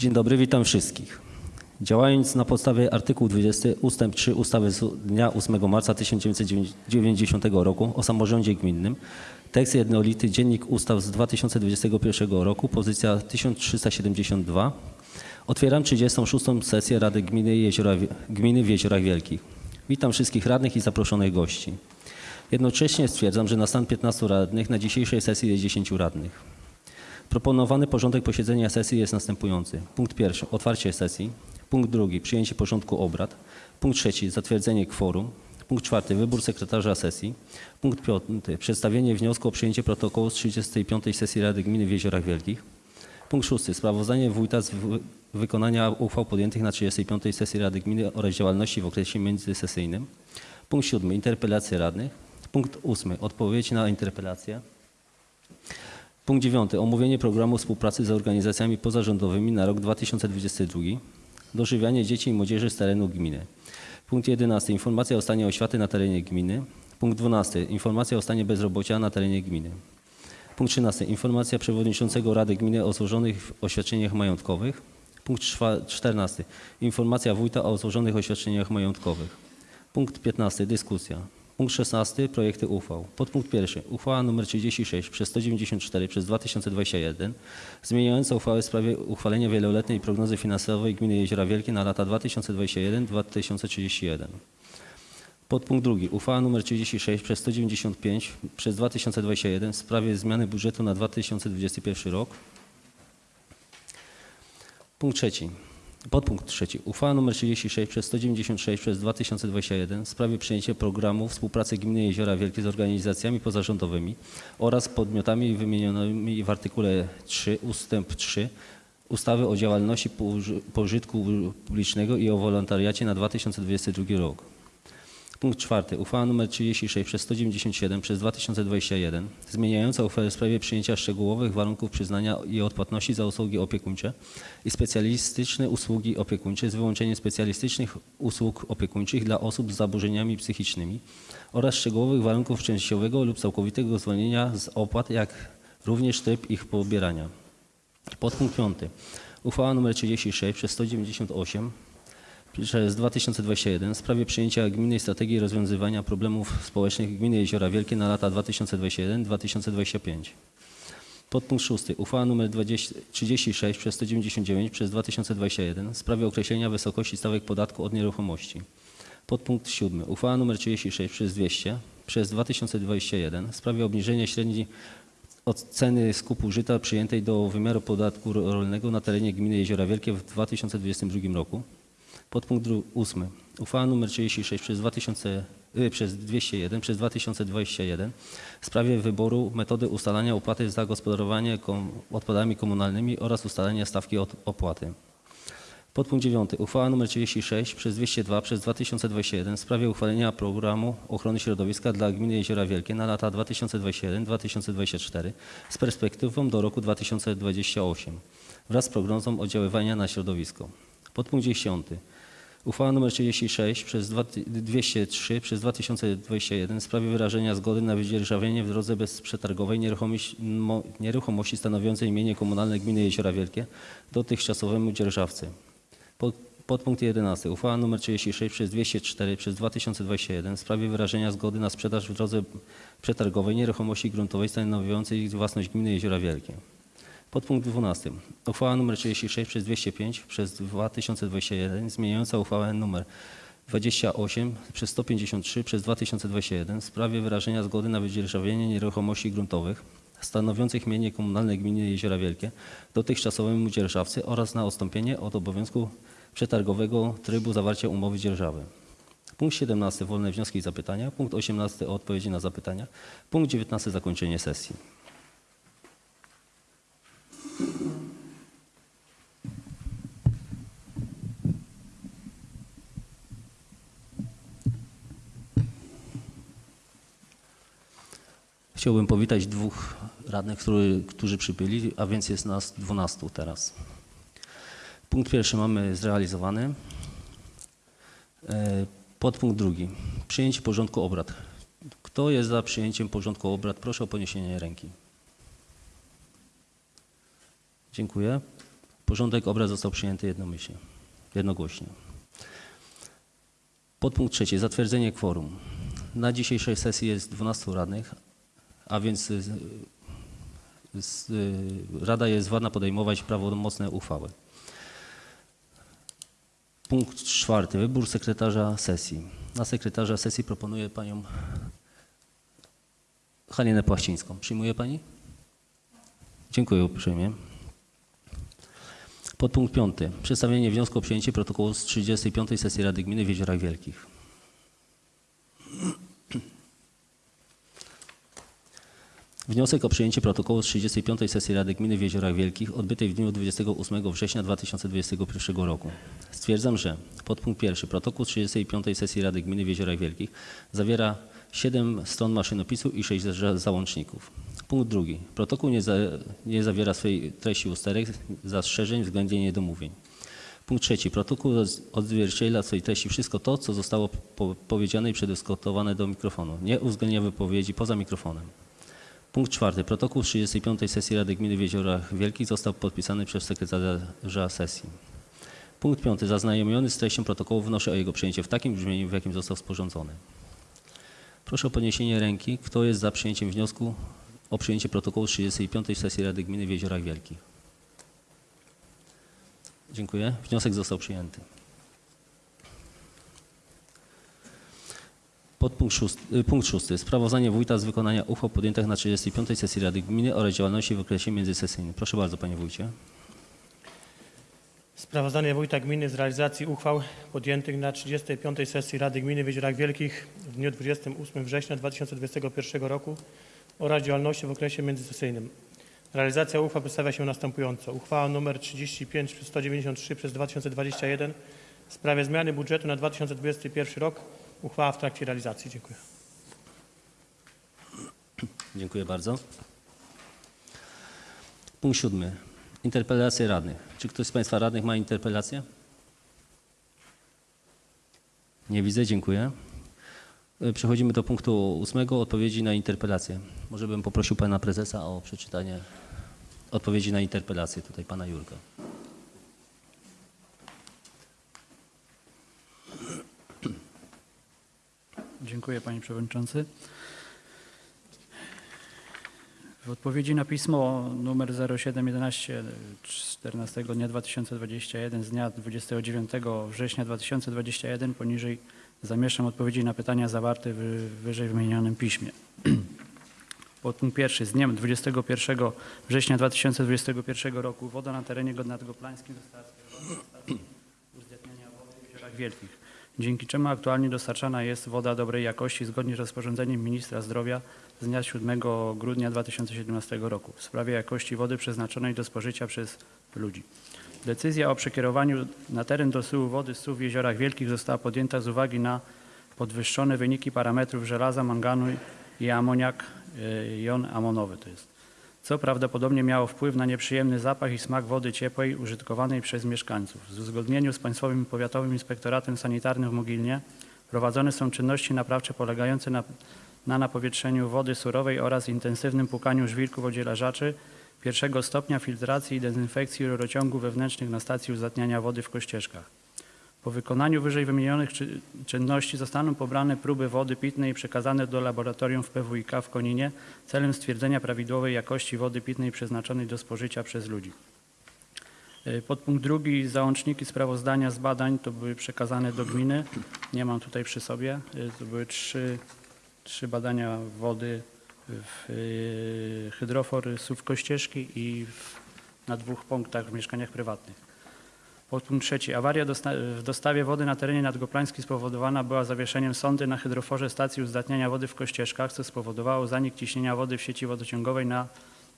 Dzień dobry, witam wszystkich. Działając na podstawie artykułu 20 ust. 3 ustawy z dnia 8 marca 1990 roku o samorządzie gminnym, tekst jednolity Dziennik Ustaw z 2021 roku, pozycja 1372, otwieram 36. sesję Rady Gminy, Jeziora, Gminy w Jeziorach Wielkich. Witam wszystkich radnych i zaproszonych gości. Jednocześnie stwierdzam, że na stan 15 radnych na dzisiejszej sesji jest 10 radnych. Proponowany porządek posiedzenia sesji jest następujący. Punkt pierwszy otwarcie sesji. Punkt drugi przyjęcie porządku obrad. Punkt trzeci zatwierdzenie kworum. Punkt czwarty wybór sekretarza sesji. Punkt piąty przedstawienie wniosku o przyjęcie protokołu z 35. sesji Rady Gminy w Jeziorach Wielkich. Punkt szósty sprawozdanie wójta z wy- wykonania uchwał podjętych na 35. sesji Rady Gminy oraz działalności w okresie międzysesyjnym. Punkt siódmy interpelacje radnych. Punkt ósmy odpowiedź na interpelację. Punkt dziewiąty. Omówienie programu współpracy z organizacjami pozarządowymi na rok 2022. Dożywianie dzieci i młodzieży z terenu gminy. Punkt jedenasty. Informacja o stanie oświaty na terenie gminy. Punkt dwunasty. Informacja o stanie bezrobocia na terenie gminy. Punkt 13. Informacja przewodniczącego Rady Gminy o złożonych oświadczeniach majątkowych. Punkt czwa- 14. Informacja wójta o złożonych oświadczeniach majątkowych. Punkt 15. Dyskusja. Punkt 16. Projekty uchwał. Podpunkt 1. Uchwała nr 36 przez 194 przez 2021 zmieniająca uchwałę w sprawie uchwalenia wieloletniej prognozy finansowej Gminy Jeziora Wielkie na lata 2021-2031. Podpunkt drugi. Uchwała nr 36 przez 195 przez 2021 w sprawie zmiany budżetu na 2021 rok. Punkt trzeci. Podpunkt trzeci. Uchwała nr 36 przez 196 przez 2021 w sprawie przyjęcia programu współpracy Gminy Jeziora Wielkie z organizacjami pozarządowymi oraz podmiotami wymienionymi w artykule 3 ustęp 3 ustawy o działalności poży- pożytku publicznego i o wolontariacie na 2022 rok. Punkt czwarty. Uchwała nr 36 przez 197 przez 2021 zmieniająca uchwałę w sprawie przyjęcia szczegółowych warunków przyznania i odpłatności za usługi opiekuńcze i specjalistyczne usługi opiekuńcze z wyłączeniem specjalistycznych usług opiekuńczych dla osób z zaburzeniami psychicznymi oraz szczegółowych warunków częściowego lub całkowitego zwolnienia z opłat, jak również tryb ich pobierania. Podpunkt piąty. Uchwała nr 36 przez 198 przez 2021 w sprawie przyjęcia gminnej strategii rozwiązywania problemów społecznych gminy Jeziora Wielkie na lata 2021-2025. Podpunkt 6. Uchwała nr 20, 36 przez 199 przez 2021 w sprawie określenia wysokości stawek podatku od nieruchomości. Podpunkt 7. Uchwała nr 36 przez 200 przez 2021 w sprawie obniżenia średniej od ceny skupu żyta przyjętej do wymiaru podatku rolnego na terenie gminy Jeziora Wielkie w 2022 roku. Podpunkt dru- ósmy. Uchwała nr 36 przez, 2000, y, przez 201 przez 2021 w sprawie wyboru metody ustalania opłaty za gospodarowanie kom, odpadami komunalnymi oraz ustalania stawki od opłaty. Podpunkt 9. Uchwała nr 36 przez 202 przez 2021 w sprawie uchwalenia programu ochrony środowiska dla gminy Jeziora Wielkie na lata 2021-2024 z perspektywą do roku 2028 wraz z prognozą oddziaływania na środowisko. Podpunkt 10. Uchwała nr 36 przez dwa- 203 przez 2021 w sprawie wyrażenia zgody na wydzierżawienie w drodze bezprzetargowej nieruchomości, mo- nieruchomości stanowiącej mienie komunalne gminy Jeziora Wielkie dotychczasowemu dzierżawcy. Pod, podpunkt 11. Uchwała nr 36 przez 204 przez 2021 w sprawie wyrażenia zgody na sprzedaż w drodze przetargowej nieruchomości gruntowej stanowiącej własność gminy Jeziora Wielkie. Podpunkt 12. Uchwała nr 36 przez 205 przez 2021 zmieniająca uchwałę nr 28 przez 153 przez 2021 w sprawie wyrażenia zgody na wydzierżawienie nieruchomości gruntowych stanowiących mienie komunalne gminy Jeziora Wielkie dotychczasowemu dzierżawcy oraz na odstąpienie od obowiązku przetargowego trybu zawarcia umowy dzierżawy. Punkt 17. Wolne wnioski i zapytania. Punkt 18. Odpowiedzi na zapytania. Punkt 19. Zakończenie sesji. Chciałbym powitać dwóch radnych, który, którzy przybyli, a więc jest nas 12 teraz. Punkt pierwszy mamy zrealizowany. E, Podpunkt drugi. Przyjęcie porządku obrad. Kto jest za przyjęciem porządku obrad? Proszę o podniesienie ręki. Dziękuję. Porządek obrad został przyjęty jednomyślnie, jednogłośnie. Podpunkt trzeci. Zatwierdzenie kworum. Na dzisiejszej sesji jest 12 radnych, a więc y, y, Rada jest władna podejmować prawomocne uchwały. Punkt czwarty. Wybór sekretarza sesji. Na sekretarza sesji proponuję panią Halinę Płaścińską. Przyjmuje pani? Dziękuję uprzejmie. Podpunkt piąty. Przedstawienie wniosku o przyjęcie protokołu z 35. sesji Rady Gminy w Jeziorach Wielkich. Wniosek o przyjęcie protokołu z 35. sesji Rady Gminy w Jeziorach Wielkich odbytej w dniu 28 września 2021 roku. Stwierdzam, że podpunkt pierwszy protokół z 35. sesji Rady Gminy w Jeziorach Wielkich zawiera 7 stron maszynopisu i 6 za- załączników. Punkt drugi. Protokół nie, za, nie zawiera swej treści usterek, zastrzeżeń względnie niedomówień. Punkt trzeci. Protokół odzwierciedla w swojej treści wszystko to, co zostało po, powiedziane i przedyskutowane do mikrofonu. Nie uwzględnia wypowiedzi poza mikrofonem. Punkt czwarty. Protokół z 35. sesji Rady Gminy w Jeziorach Wielkich został podpisany przez sekretarza sesji. Punkt piąty. Zaznajomiony z treścią protokołu wnoszę o jego przyjęcie w takim brzmieniu, w jakim został sporządzony. Proszę o podniesienie ręki. Kto jest za przyjęciem wniosku o przyjęcie protokołu z 35. sesji Rady Gminy w Jeziorach Wielkich? Dziękuję. Wniosek został przyjęty. Podpunkt szósty, y, punkt szósty. Sprawozdanie wójta z wykonania uchwał podjętych na 35. sesji Rady Gminy oraz działalności w okresie międzysesyjnym. Proszę bardzo, panie wójcie. Sprawozdanie Wójta Gminy z realizacji uchwał podjętych na 35. sesji Rady Gminy w Jeziorach Wielkich w dniu 28 września 2021 roku oraz działalności w okresie międzysesyjnym. Realizacja uchwał przedstawia się następująco. Uchwała nr 35 przez 193 przez 2021 w sprawie zmiany budżetu na 2021 rok. Uchwała w trakcie realizacji. Dziękuję. Dziękuję bardzo. Punkt siódmy. Interpelacje radnych. Czy ktoś z Państwa radnych ma interpelację? Nie widzę, dziękuję. Y, Przechodzimy do punktu ósmego, odpowiedzi na interpelację. Może bym poprosił Pana Prezesa o przeczytanie odpowiedzi na interpelację, tutaj Pana Jurka. Dziękuję Panie Przewodniczący. W odpowiedzi na pismo numer 0711 14 dnia 2021 z dnia 29 września 2021 poniżej zamieszczam odpowiedzi na pytania zawarte w wyżej wymienionym piśmie. Podpunkt pierwszy. Z dniem 21 września 2021 roku woda na terenie nadgoplańskim została skierowana do uzdatniania wody w Jeziorach Wielkich, dzięki czemu aktualnie dostarczana jest woda dobrej jakości zgodnie z rozporządzeniem Ministra Zdrowia z dnia 7 grudnia 2017 roku w sprawie jakości wody przeznaczonej do spożycia przez ludzi. Decyzja o przekierowaniu na teren dosyłu wody z w Jeziorach Wielkich została podjęta z uwagi na podwyższone wyniki parametrów żelaza, manganu i amoniak, y, jon amonowy to jest co prawdopodobnie miało wpływ na nieprzyjemny zapach i smak wody ciepłej użytkowanej przez mieszkańców. W uzgodnieniu z Państwowym Powiatowym Inspektoratem Sanitarnym w Mogilnie prowadzone są czynności naprawcze polegające na, na napowietrzeniu wody surowej oraz intensywnym płukaniu żwirków odzielażaczy pierwszego stopnia filtracji i dezynfekcji rurociągów wewnętrznych na stacji uzatniania wody w Kościeżkach. Po wykonaniu wyżej wymienionych czy, czynności zostaną pobrane próby wody pitnej i przekazane do laboratorium w PWiK w Koninie celem stwierdzenia prawidłowej jakości wody pitnej przeznaczonej do spożycia przez ludzi. Y, Podpunkt drugi, załączniki sprawozdania z badań to były przekazane do gminy. Nie mam tutaj przy sobie. Y, To były trzy, trzy badania wody w y, hydrofor Słów Kościeżki i w, na dwóch punktach w mieszkaniach prywatnych. Podpunkt trzeci. Awaria dosta- w dostawie wody na terenie nadgoplańskim spowodowana była zawieszeniem sondy na hydroforze stacji uzdatniania wody w Kościeżkach, co spowodowało zanik ciśnienia wody w sieci wodociągowej na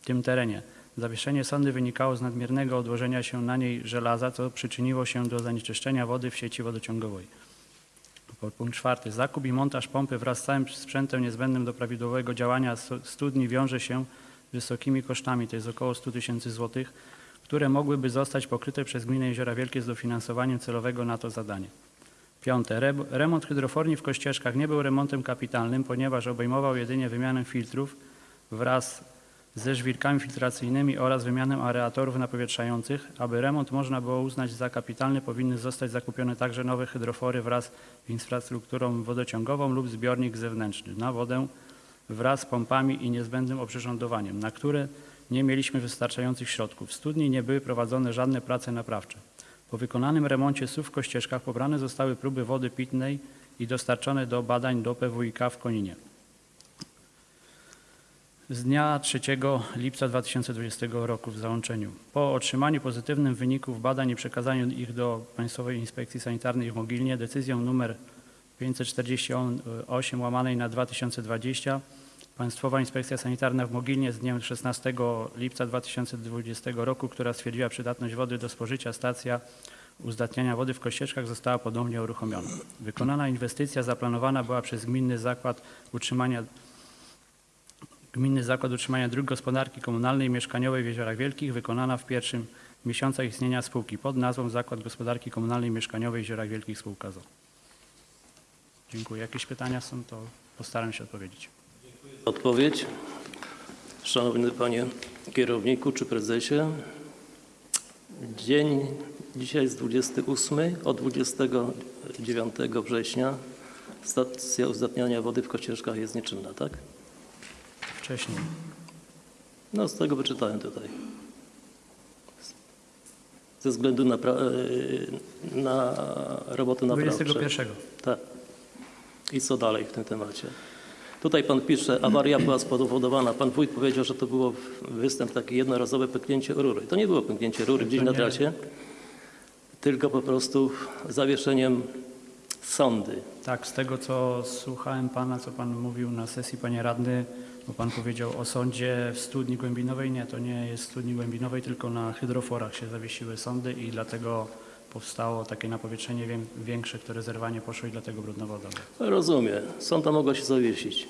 tym terenie. Zawieszenie sondy wynikało z nadmiernego odłożenia się na niej żelaza, co przyczyniło się do zanieczyszczenia wody w sieci wodociągowej. Punkt czwarty. Zakup i montaż pompy wraz z całym sprzętem niezbędnym do prawidłowego działania stu- studni wiąże się wysokimi kosztami, to jest około 100 tysięcy złotych, które mogłyby zostać pokryte przez Gminę Jeziora Wielkie z dofinansowaniem celowego na to zadanie. Piąte. Re- Remont hydroforni w Kościeżkach nie był remontem kapitalnym, ponieważ obejmował jedynie wymianę filtrów wraz ze żwirkami filtracyjnymi oraz wymianę aeratorów napowietrzających. Aby remont można było uznać za kapitalny, powinny zostać zakupione także nowe hydrofory wraz z infrastrukturą wodociągową lub zbiornik zewnętrzny na wodę wraz z pompami i niezbędnym oprzyrządowaniem, na które nie mieliśmy wystarczających środków. W studni nie były prowadzone żadne prace naprawcze. Po wykonanym remoncie SUW w pobrane zostały próby wody pitnej i dostarczone do badań do PWiK w Koninie. Z dnia 3 lipca 2020 roku w załączeniu. Po otrzymaniu pozytywnych wyników badań i przekazaniu ich do Państwowej Inspekcji Sanitarnej w Mogilnie decyzją nr 548 łamanej na 2020 Państwowa Inspekcja Sanitarna w Mogilnie z dniem 16 lipca 2020 roku, która stwierdziła przydatność wody do spożycia, stacja uzdatniania wody w Kościeżkach została ponownie uruchomiona. Wykonana inwestycja zaplanowana była przez Gminny Zakład Utrzymania Gminny Zakład Utrzymania Dróg Gospodarki Komunalnej i Mieszkaniowej w Jeziorach Wielkich wykonana w pierwszym miesiącach istnienia spółki pod nazwą Zakład Gospodarki Komunalnej i Mieszkaniowej w Jeziorach Wielkich Spółka ZO. Dziękuję. Jakieś pytania są, to postaram się odpowiedzieć. Odpowiedź. Szanowny Panie Kierowniku czy Prezesie, dzień dzisiaj jest 28, od 29 września stacja uzdatniania wody w Kościeżkach jest nieczynna, tak? Wcześniej. No z tego wyczytałem tutaj. Ze względu na, e, na roboty naprawcze. 21. Tak. I co dalej w tym temacie? Tutaj pan pisze, awaria była spowodowana. Pan wójt powiedział, że to było występ taki jednorazowe pęknięcie rury. To nie było pęknięcie rury gdzieś na trasie, tylko po prostu zawieszeniem sondy. Tak, z tego co słuchałem Pana, co Pan mówił na sesji, Panie Radny, bo Pan powiedział o sądzie w studni głębinowej. Nie, to nie jest w studni głębinowej, tylko na hydroforach się zawiesiły sądy i dlatego powstało takie napowietrzenie wię- większe, które zerwanie poszło i dlatego brudna woda. Rozumiem, sonda mogła się zawiesić.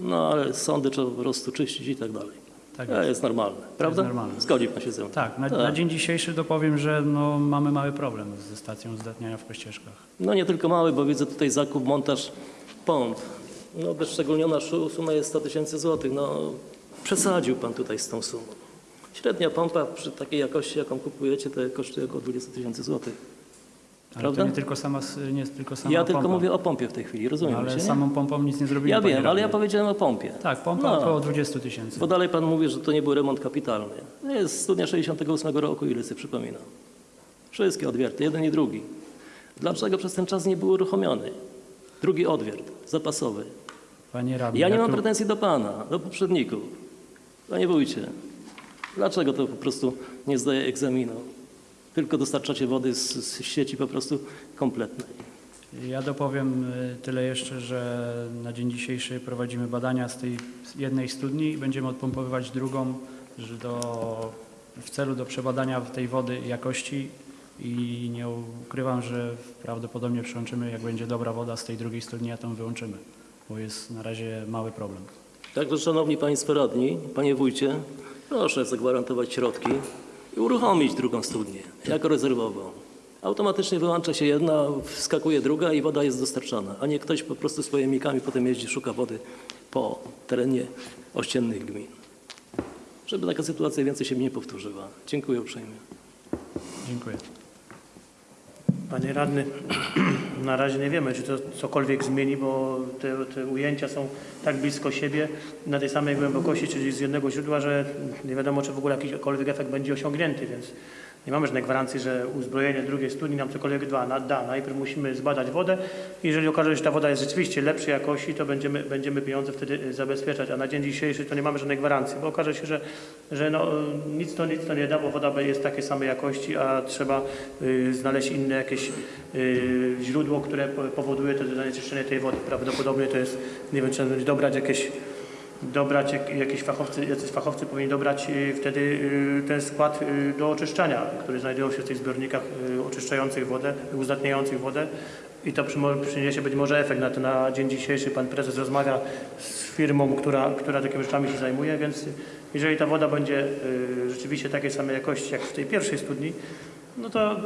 No ale sądy trzeba po prostu czyścić i tak dalej. Tak jest. jest normalne, prawda? normalne. Zgodzi pan się ze mną. Tak, na, na dzień dzisiejszy dopowiem, że no, mamy mały problem ze stacją zdatniania w Kościeżkach. No nie tylko mały, bo widzę tutaj zakup, montaż pomp. No bezszczególniona szu- suma jest 100 tysięcy złotych. No przesadził pan tutaj z tą sumą. Średnia pompa przy takiej jakości, jaką kupujecie, to kosztuje około 20 tysięcy złotych. Prawda? to nie tylko sama, nie jest tylko sama Ja tylko pompa. mówię o pompie w tej chwili, rozumiem ale się, samą pompą nic nie zrobimy. Ja wiem, ale ja powiedziałem o pompie. Tak, pompa No. około 20 tysięcy. Bo dalej pan mówi, że to nie był remont kapitalny. To jest studnia 68 roku, ile sobie przypominam. Wszystkie odwierty, jeden i drugi. Dlaczego przez ten czas nie był uruchomiony? Drugi odwiert, zapasowy. Panie radny, Ja nie mam pretensji do pana, do poprzedników. Panie wójcie, dlaczego to po prostu nie zdaje egzaminu? Tylko dostarczacie wody z, z sieci po prostu kompletnej. Ja dopowiem y, tyle jeszcze, że na dzień dzisiejszy prowadzimy badania z tej jednej studni i będziemy odpompowywać drugą że do, w celu do przebadania tej wody jakości i nie ukrywam, że prawdopodobnie przyłączymy, jak będzie dobra woda z tej drugiej studni, a tą wyłączymy, bo jest na razie mały problem. Także szanowni państwo radni, panie wójcie, proszę zagwarantować środki i uruchomić drugą studnię jako rezerwową. Automatycznie wyłącza się jedna, wskakuje druga i woda jest dostarczana, a nie ktoś po prostu swoimi mikami potem jeździ, szuka wody po terenie ościennych gmin. Żeby taka sytuacja więcej się nie powtórzyła. Dziękuję uprzejmie. Dziękuję. Panie radny, na razie nie wiemy, czy to cokolwiek zmieni, bo te, te ujęcia są tak blisko siebie, na tej samej głębokości, czyli z jednego źródła, że nie wiadomo, czy w ogóle jakikolwiek efekt będzie osiągnięty, więc nie mamy żadnej gwarancji, że uzbrojenie drugiej studni nam cokolwiek da. Da. Najpierw musimy zbadać wodę jeżeli okaże się, że ta woda jest rzeczywiście lepszej jakości, to będziemy, będziemy pieniądze wtedy y, zabezpieczać, a na dzień dzisiejszy to nie mamy żadnej gwarancji, bo okaże się, że, że no, y, nic, to, nic to nie da, bo woda jest takiej samej jakości, a trzeba y, znaleźć inne jakieś y, źródło, które po- powoduje to zanieczyszczenie tej wody. Prawdopodobnie to jest, nie wiem, czy dobrać jakieś dobrać jak- jakieś fachowcy, jacyś fachowcy powinni dobrać y, wtedy y, ten skład y, do oczyszczania, który znajdują się w tych zbiornikach oczyszczających wodę, uzdatniających wodę i to przyniesie być może efekt na, to na dzień dzisiejszy. Pan prezes rozmawia z firmą, która, która takimi rzeczami się zajmuje, więc jeżeli ta woda będzie rzeczywiście takiej samej jakości jak w tej pierwszej studni, no to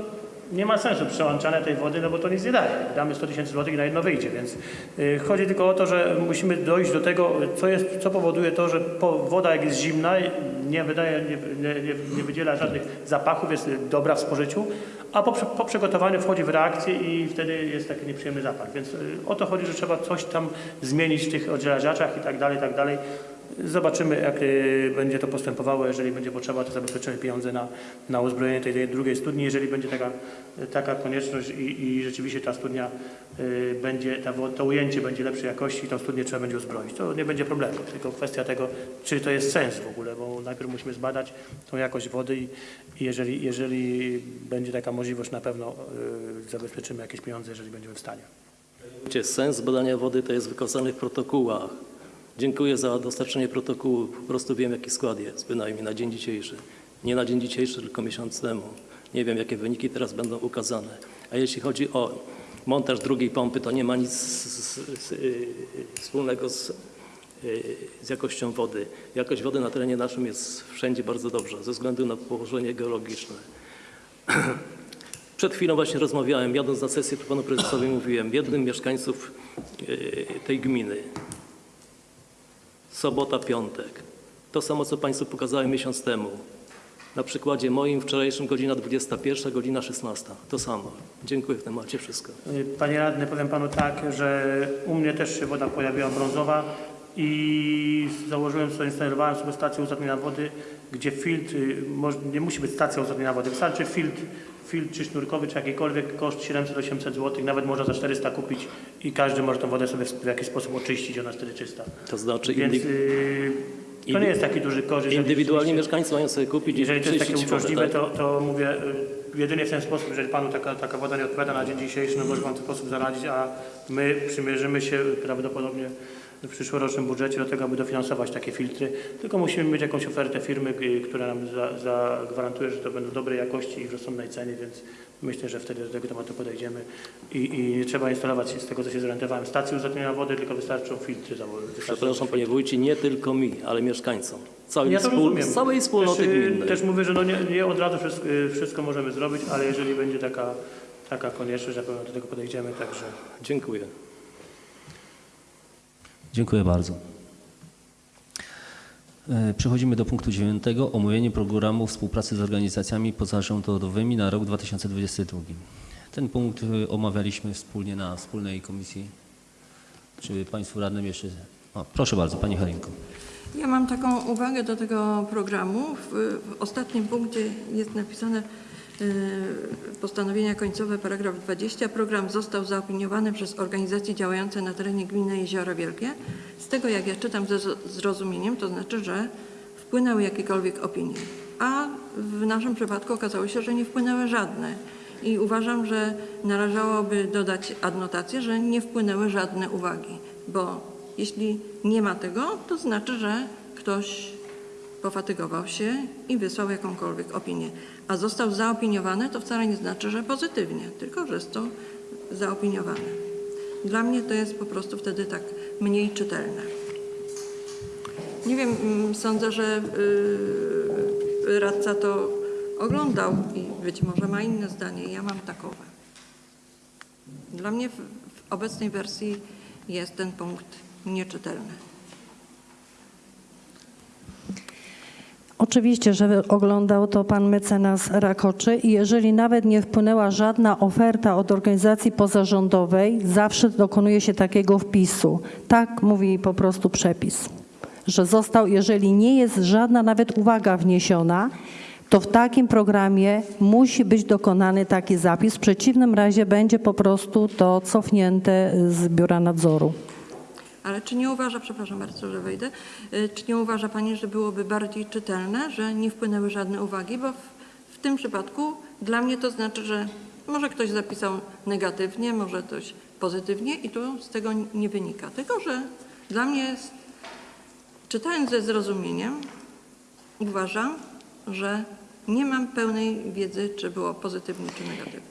nie ma sensu przełączania tej wody, no bo to nic nie daje. Damy 100 tysięcy złotych i na jedno wyjdzie, więc y, chodzi tylko o to, że musimy dojść do tego, co, jest, co powoduje to, że woda jak jest zimna, nie wydaje, nie, nie, nie, wydziela żadnych zapachów, jest dobra w spożyciu, a po, po przygotowaniu wchodzi w reakcję i wtedy jest taki nieprzyjemny zapach. Więc y, o to chodzi, że trzeba coś tam zmienić w tych oddzielaczach i tak dalej, i tak dalej. Zobaczymy, jak y, będzie to postępowało. Jeżeli będzie potrzeba, to zabezpieczymy pieniądze na, na uzbrojenie tej, drugiej studni. Jeżeli będzie taka, taka konieczność i, i rzeczywiście ta studnia y, będzie, ta, to ujęcie będzie lepszej jakości, tą studnię trzeba będzie uzbroić. To nie będzie problemu, tylko kwestia tego, czy to jest sens w ogóle, bo najpierw musimy zbadać tą jakość wody i, i jeżeli, jeżeli będzie taka możliwość, na pewno y, zabezpieczymy jakieś pieniądze, jeżeli będziemy w stanie. Sens badania wody to jest wykazany w protokołach. Dziękuję za dostarczenie protokołu. Po prostu wiem, jaki skład jest, bynajmniej na dzień dzisiejszy. Nie na dzień dzisiejszy, tylko miesiąc temu. Nie wiem, jakie wyniki teraz będą ukazane. A jeśli chodzi o montaż drugiej pompy, to nie ma nic z, z, y, wspólnego z, y, z jakością wody. Jakość wody na terenie naszym jest wszędzie bardzo dobrze, ze względu na położenie geologiczne. Przed chwilą właśnie rozmawiałem, jadąc na sesję, panu prezesowi mówiłem, jednym mieszkańców y, tej gminy. Sobota, piątek. To samo, co państwu pokazałem miesiąc temu. Na przykładzie moim wczorajszym godzina 21, godzina 16. To samo. Dziękuję w temacie wszystko. Panie radny, powiem panu tak, że u mnie też się woda pojawiła brązowa i założyłem sobie, instalowałem sobie stację uzdatnienia wody, gdzie filtr, y, nie musi być stacja uzdatnienia wody, wystarczy filtr, filtr czy sznurkowy, czy jakikolwiek, koszt 700-800 zł, nawet można za 400 kupić i każdy może tą wodę sobie w jakiś sposób oczyścić, ona jest wtedy czysta. To znaczy Więc indy, y, to nie jest taki duży jeżeli indywidualnie mieszkańcy mają sobie kupić i jeżeli to jest takie uciążliwe, tak? to, to mówię y, jedynie w ten sposób, jeżeli Panu taka, taka woda nie odpowiada na dzień dzisiejszy, no może Pan w ten sposób zaradzić, a my przymierzymy się prawdopodobnie w przyszłorocznym budżecie do tego, aby dofinansować takie filtry. Tylko musimy mieć jakąś ofertę firmy, y, która nam za- zagwarantuje, że to będą dobrej jakości i w rozsądnej cenie, więc myślę, że wtedy do tego tematu podejdziemy i, i nie trzeba instalować, z tego co się zorientowałem, stacji uzdatniania wody, tylko wystarczą filtry założyć. Przepraszam panie wójcie, nie tylko mi, ale mieszkańcom. Całej, Ja wspól, całej wspólnoty też, y, gminnej. Też mówię, że no nie, nie od razu wszystko, y, wszystko możemy zrobić, ale jeżeli będzie taka, taka konieczność, na pewno do tego podejdziemy, także Dziękuję. Dziękuję bardzo. E, Przechodzimy do punktu dziewiątego. Omówienie programu współpracy z organizacjami pozarządowymi na rok 2022. Ten punkt e, omawialiśmy wspólnie na wspólnej komisji. Czy Państwu radnym jeszcze... O, proszę bardzo, Pani Halinko. Ja mam taką uwagę do tego programu. W, w ostatnim punkcie jest napisane postanowienia końcowe, paragraf 20. Program został zaopiniowany przez organizacje działające na terenie gminy Jeziora Wielkie. Z tego, jak ja czytam ze zrozumieniem, to znaczy, że wpłynęły jakiekolwiek opinie. A w naszym przypadku okazało się, że nie wpłynęły żadne. I uważam, że należałoby dodać adnotację, że nie wpłynęły żadne uwagi, bo jeśli nie ma tego, to znaczy, że ktoś pofatygował się i wysłał jakąkolwiek opinię. A został zaopiniowany, to wcale nie znaczy, że pozytywnie, tylko że jest to zaopiniowane. Dla mnie to jest po prostu wtedy tak mniej czytelne. Nie wiem, mm, sądzę, że yy, radca to oglądał i być może ma inne zdanie. Ja mam takowe. Dla mnie w, w obecnej wersji jest ten punkt nieczytelny. Oczywiście, że oglądał to pan mecenas Rakoczy i jeżeli nawet nie wpłynęła żadna oferta od organizacji pozarządowej, zawsze dokonuje się takiego wpisu. Tak mówi po prostu przepis, że został, jeżeli nie jest żadna nawet uwaga wniesiona, to w takim programie musi być dokonany taki zapis. W przeciwnym razie będzie po prostu to cofnięte z biura nadzoru. Ale czy nie uważa, przepraszam bardzo, że wejdę, y, czy nie uważa Pani, że byłoby bardziej czytelne, że nie wpłynęły żadne uwagi? Bo w, w tym przypadku dla mnie to znaczy, że może ktoś zapisał negatywnie, może ktoś pozytywnie i tu z tego nie wynika. Tylko, że dla mnie jest, czytając ze zrozumieniem, uważam, że nie mam pełnej wiedzy, czy było pozytywnie, czy negatywnie.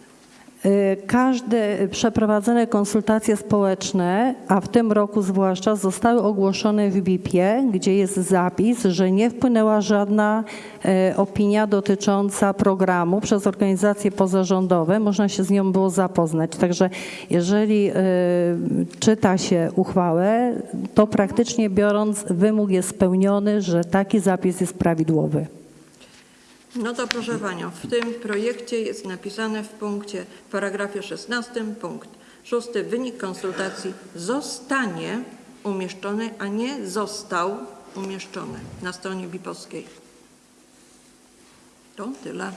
Y, Każde przeprowadzone konsultacje społeczne, a w tym roku zwłaszcza, zostały ogłoszone w BIP-ie, gdzie jest zapis, że nie wpłynęła żadna e, opinia dotycząca programu przez organizacje pozarządowe. Można się z nią było zapoznać. Także jeżeli e, czyta się uchwałę, to praktycznie biorąc wymóg jest spełniony, że taki zapis jest prawidłowy. No to proszę Panią, w tym projekcie jest napisane w punkcie, w paragrafie 16, punkt 6, wynik konsultacji zostanie umieszczony, a nie został umieszczony na stronie BIP-owskiej. To tyle.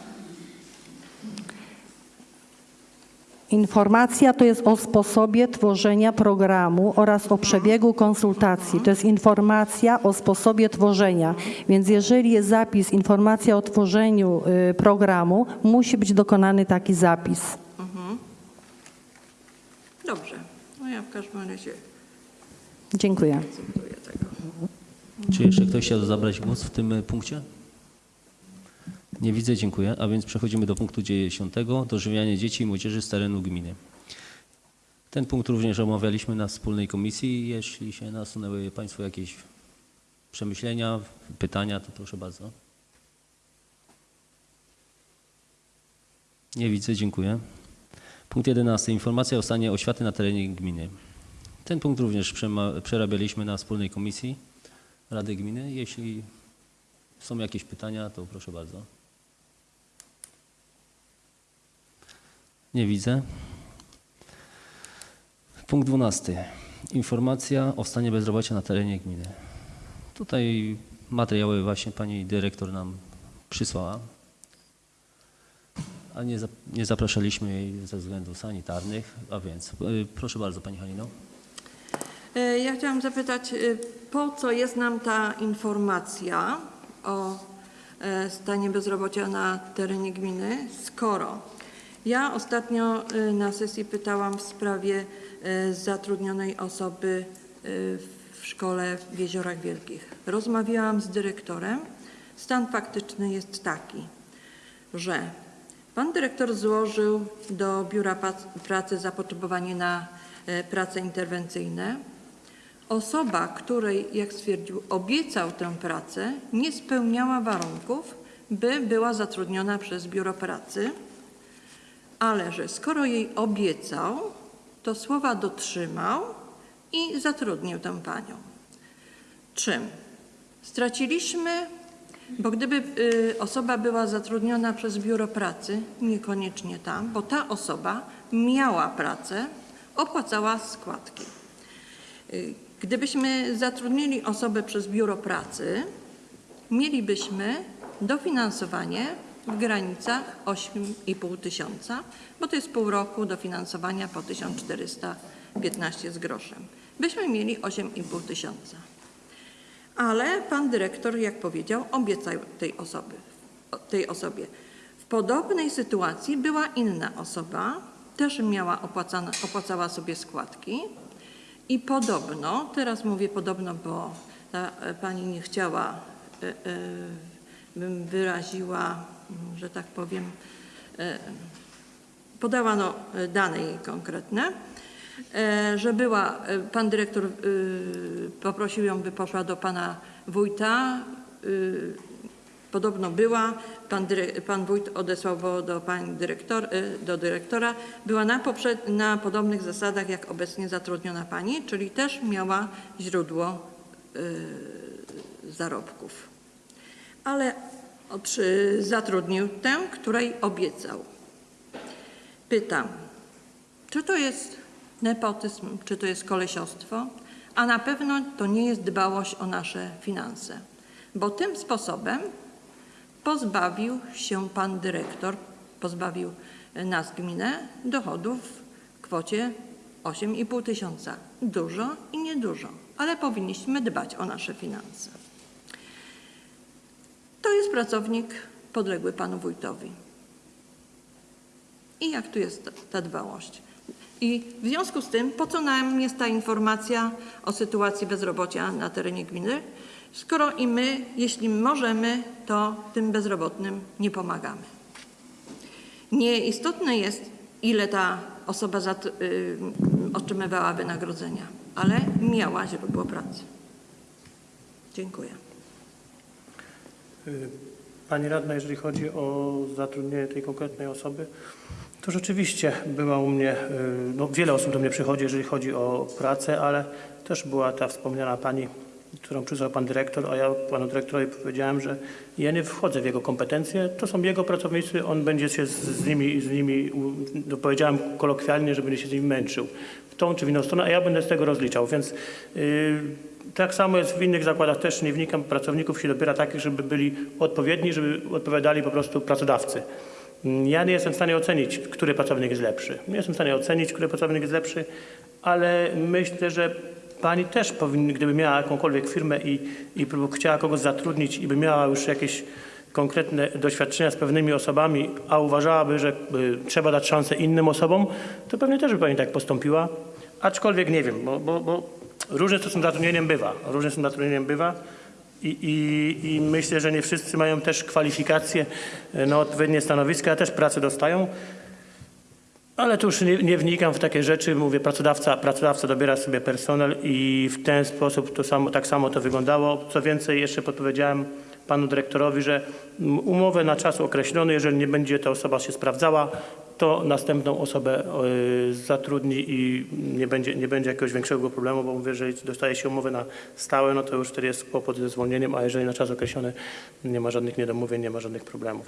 Informacja to jest o sposobie tworzenia programu oraz o przebiegu konsultacji. To jest informacja o sposobie tworzenia. Więc jeżeli jest zapis, informacja o tworzeniu y, programu, musi być dokonany taki zapis. Dobrze. No ja w każdym razie Dziękuję. Czy jeszcze ktoś chciał zabrać głos w tym e, punkcie? Nie widzę, dziękuję. A więc przechodzimy do punktu 10. Dożywianie dzieci i młodzieży z terenu gminy. Ten punkt również omawialiśmy na wspólnej komisji. Jeśli się nasunęły Państwo jakieś przemyślenia, pytania, to proszę bardzo. Nie widzę, dziękuję. Punkt 11. Informacja o stanie oświaty na terenie gminy. Ten punkt również przerabialiśmy na wspólnej komisji Rady Gminy. Jeśli są jakieś pytania, to proszę bardzo. Nie widzę. Punkt 12. Informacja o stanie bezrobocia na terenie gminy. Tutaj materiały właśnie pani dyrektor nam przysłała, a nie, nie zapraszaliśmy jej ze względów sanitarnych, a więc y, proszę bardzo pani Halino. E, Ja chciałam zapytać, e, po co jest nam ta informacja o stanie bezrobocia na terenie gminy, skoro ja ostatnio e, na sesji pytałam w sprawie e, zatrudnionej osoby e, w szkole w Jeziorach Wielkich. Rozmawiałam z dyrektorem. Stan faktyczny jest taki, że pan dyrektor złożył do Biura Pracy zapotrzebowanie na prace interwencyjne. Osoba, której, jak stwierdził, obiecał tę pracę, nie spełniała warunków, by była zatrudniona przez biuro pracy, ale że skoro jej obiecał, to słowa dotrzymał i zatrudnił tę panią. Czym? Straciliśmy, bo gdyby y, osoba była zatrudniona przez biuro pracy, niekoniecznie tam, bo ta osoba miała pracę, opłacała składki. Y, Gdybyśmy zatrudnili osobę przez biuro pracy, mielibyśmy dofinansowanie w granicach 8,5 tysiąca, bo to jest pół roku dofinansowania po 1415 z groszem. Byśmy mieli 8,5 tysiąca. Ale pan dyrektor, jak powiedział, obiecał tej, osoby, tej osobie. W podobnej sytuacji była inna osoba, też miała opłacała sobie składki i podobno, teraz mówię podobno, bo ta e, pani nie chciała, e, e, bym wyraziła, że tak powiem, e, podała no, e, dane jej konkretne, e, że była, pan dyrektor poprosił ją, by poszła do pana wójta, podobno była, pan, pan wójt odesłał go do pani dyrektor, do dyrektora, była na, poprzed, na podobnych zasadach jak obecnie zatrudniona pani, czyli też miała źródło zarobków. Ale czy zatrudnił tę, której obiecał. Pytam, czy to jest nepotyzm, czy to jest kolesiostwo? A na pewno to nie jest dbałość o nasze finanse, bo tym sposobem pozbawił się pan dyrektor, pozbawił nas gminę dochodów w kwocie 8,5 tysiąca. Dużo i niedużo, ale powinniśmy dbać o nasze finanse. To jest pracownik podległy panu wójtowi. I jak tu jest ta, dbałość? I w związku z tym, po co nam jest ta informacja o sytuacji bezrobocia na terenie gminy, skoro i my, jeśli możemy, to tym bezrobotnym nie pomagamy. Nieistotne jest, ile ta osoba zat- y, otrzymywała wynagrodzenia, ale miała źródło pracy. Dziękuję. Y, Pani radna, jeżeli chodzi o zatrudnienie tej konkretnej osoby, to rzeczywiście była u mnie, y, no wiele osób do mnie przychodzi, jeżeli chodzi o pracę, ale też była ta wspomniana pani, którą przysłał pan dyrektor, a ja panu dyrektorowi powiedziałem, że ja nie wchodzę w jego kompetencje, to są jego pracownicy, on będzie się z, z nimi, z nimi no powiedziałem kolokwialnie, że będzie się z nimi męczył. W tą czy w inną stronę, a ja będę z tego rozliczał, więc y, tak samo jest w innych zakładach, też nie wnikam, pracowników się dobiera takich, żeby byli odpowiedni, żeby odpowiadali po prostu pracodawcy. Mm, Ja nie jestem w stanie ocenić, który pracownik jest lepszy. Nie jestem w stanie ocenić, który pracownik jest lepszy, ale myślę, że pani też powinna, gdyby miała jakąkolwiek firmę i, i chciała kogoś zatrudnić i by miała już jakieś konkretne doświadczenia z pewnymi osobami, a uważałaby, że y, trzeba dać szansę innym osobom, to pewnie też by pani tak postąpiła. Aczkolwiek nie wiem, bo, bo, bo różnie to z tym zatrudnieniem bywa. Różnie z tym zatrudnieniem bywa. I, i, I myślę, że nie wszyscy mają też kwalifikacje e, na odpowiednie stanowiska, też pracę dostają. Ale tu już nie, nie wnikam w takie rzeczy. Mówię, pracodawca, pracodawca dobiera sobie personel i w ten sposób to samo, tak samo to wyglądało. Co więcej, jeszcze podpowiedziałem panu dyrektorowi, że umowę na czas określony, jeżeli nie będzie ta osoba się sprawdzała, to następną osobę y, zatrudni i nie będzie, nie będzie jakiegoś większego problemu, bo mówię, jeżeli dostaje się umowę na stałe, no to już wtedy jest kłopot ze zwolnieniem, a jeżeli na czas określony, nie ma żadnych niedomówień, nie ma żadnych problemów.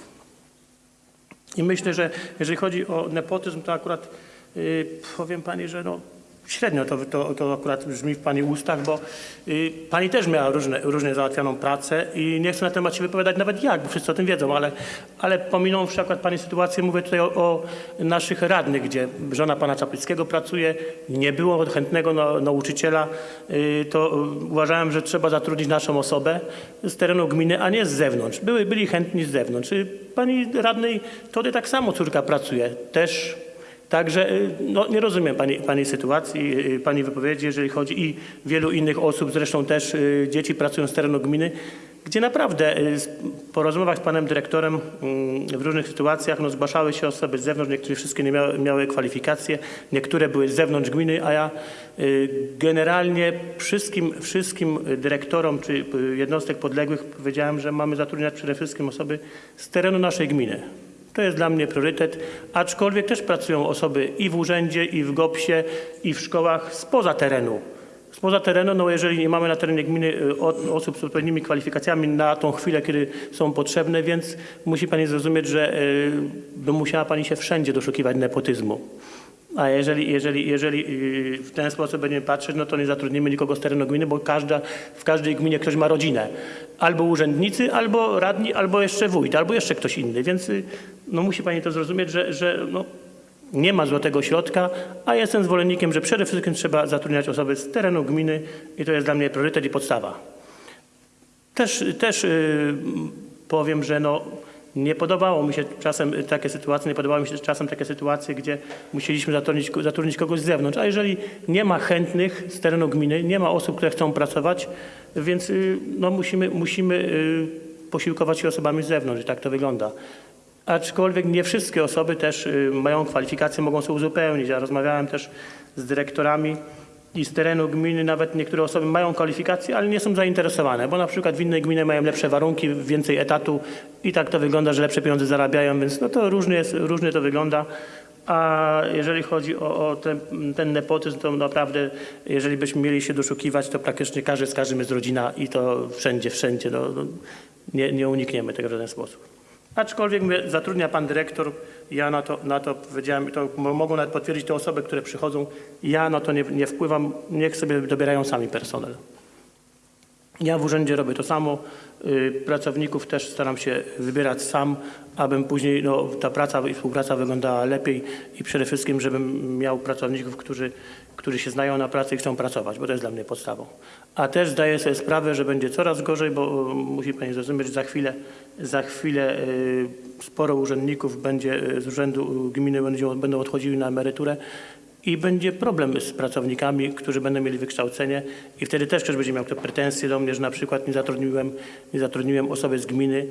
I myślę, że jeżeli chodzi o nepotyzm, to akurat y, powiem Pani, że no, średnio to, to, to akurat brzmi w Pani ustach, bo y, Pani też miała różne, różnie załatwianą pracę i nie chcę na temat się wypowiadać nawet jak, bo wszyscy o tym wiedzą, ale, ale akurat Pani sytuację, mówię tutaj o, o naszych radnych, gdzie żona Pana Czaplickiego pracuje, nie było chętnego na, nauczyciela, y, to uważałem, że trzeba zatrudnić naszą osobę z terenu gminy, a nie z zewnątrz. Były, byli chętni z zewnątrz. Y, Pani radnej Tody tak samo córka pracuje, też Także y, no, nie rozumiem pani, pani sytuacji, y, Pani wypowiedzi, jeżeli chodzi i wielu innych osób, zresztą też y, dzieci pracują z terenu gminy, gdzie naprawdę y, po rozmowach z panem dyrektorem mm, w różnych sytuacjach no, zgłaszały się osoby z zewnątrz, niektóre wszystkie nie miały, miały kwalifikacje, niektóre były z zewnątrz gminy, a ja y, generalnie wszystkim, wszystkim dyrektorom czy y, jednostek podległych powiedziałem, że mamy zatrudniać przede wszystkim osoby z terenu naszej gminy. To jest dla mnie priorytet, aczkolwiek też pracują osoby i w urzędzie, i w GOPS-ie, i w szkołach spoza terenu. Spoza terenu, no jeżeli nie mamy na terenie gminy y, osób z odpowiednimi kwalifikacjami na tą chwilę, kiedy są potrzebne, więc musi Pani zrozumieć, że y, by musiała Pani się wszędzie doszukiwać nepotyzmu. A jeżeli, jeżeli, jeżeli y, w ten sposób będziemy patrzeć, no to nie zatrudnimy nikogo z terenu gminy, bo każda, w każdej gminie ktoś ma rodzinę. Albo urzędnicy, albo radni, albo jeszcze wójt, albo jeszcze ktoś inny. Więc y, no, musi Pani to zrozumieć, że, że no, nie ma złotego środka, a jestem zwolennikiem, że przede wszystkim trzeba zatrudniać osoby z terenu gminy i to jest dla mnie priorytet i podstawa. Też, też y, powiem, że no, nie podobało mi się czasem takie sytuacje, nie podobały mi się czasem takie sytuacje, gdzie musieliśmy zatrudnić, zatrudnić kogoś z zewnątrz. A jeżeli nie ma chętnych z terenu gminy, nie ma osób, które chcą pracować, więc y, no, musimy, musimy y, posiłkować się osobami z zewnątrz tak to wygląda. Aczkolwiek nie wszystkie osoby też y, mają kwalifikacje, mogą sobie uzupełnić. Ja rozmawiałem też z dyrektorami i z terenu gminy nawet niektóre osoby mają kwalifikacje, ale nie są zainteresowane, bo na przykład w innej gminie mają lepsze warunki, więcej etatu i tak to wygląda, że lepsze pieniądze zarabiają, więc no to różnie, jest, różnie to wygląda. A jeżeli chodzi o, o ten, ten nepotyzm, to naprawdę, jeżeli byśmy mieli się doszukiwać, to praktycznie każdy z każdym jest rodzina i to wszędzie, wszędzie. No, no, nie, nie unikniemy tego w żaden sposób. Aczkolwiek mówię, zatrudnia pan dyrektor, ja na to, na to powiedziałem, to mo- mogą nawet potwierdzić te osoby, które przychodzą, ja na to nie, nie wpływam, niech sobie dobierają sami personel. Ja w urzędzie robię to samo, y, pracowników też staram się wybierać sam, abym później no, ta praca i współpraca wyglądała lepiej i przede wszystkim, żebym miał pracowników, którzy, którzy się znają na pracy i chcą pracować, bo to jest dla mnie podstawą. A też zdaję sobie sprawę, że będzie coraz gorzej, bo y, musi Pani zrozumieć, za chwilę, za chwilę y, sporo urzędników będzie z urzędu gminy będą, odchodziły na emeryturę i będzie problem z pracownikami, którzy będą mieli wykształcenie. I wtedy też ktoś będzie miał te pretensje do mnie, że na przykład nie zatrudniłem, nie zatrudniłem osoby z gminy,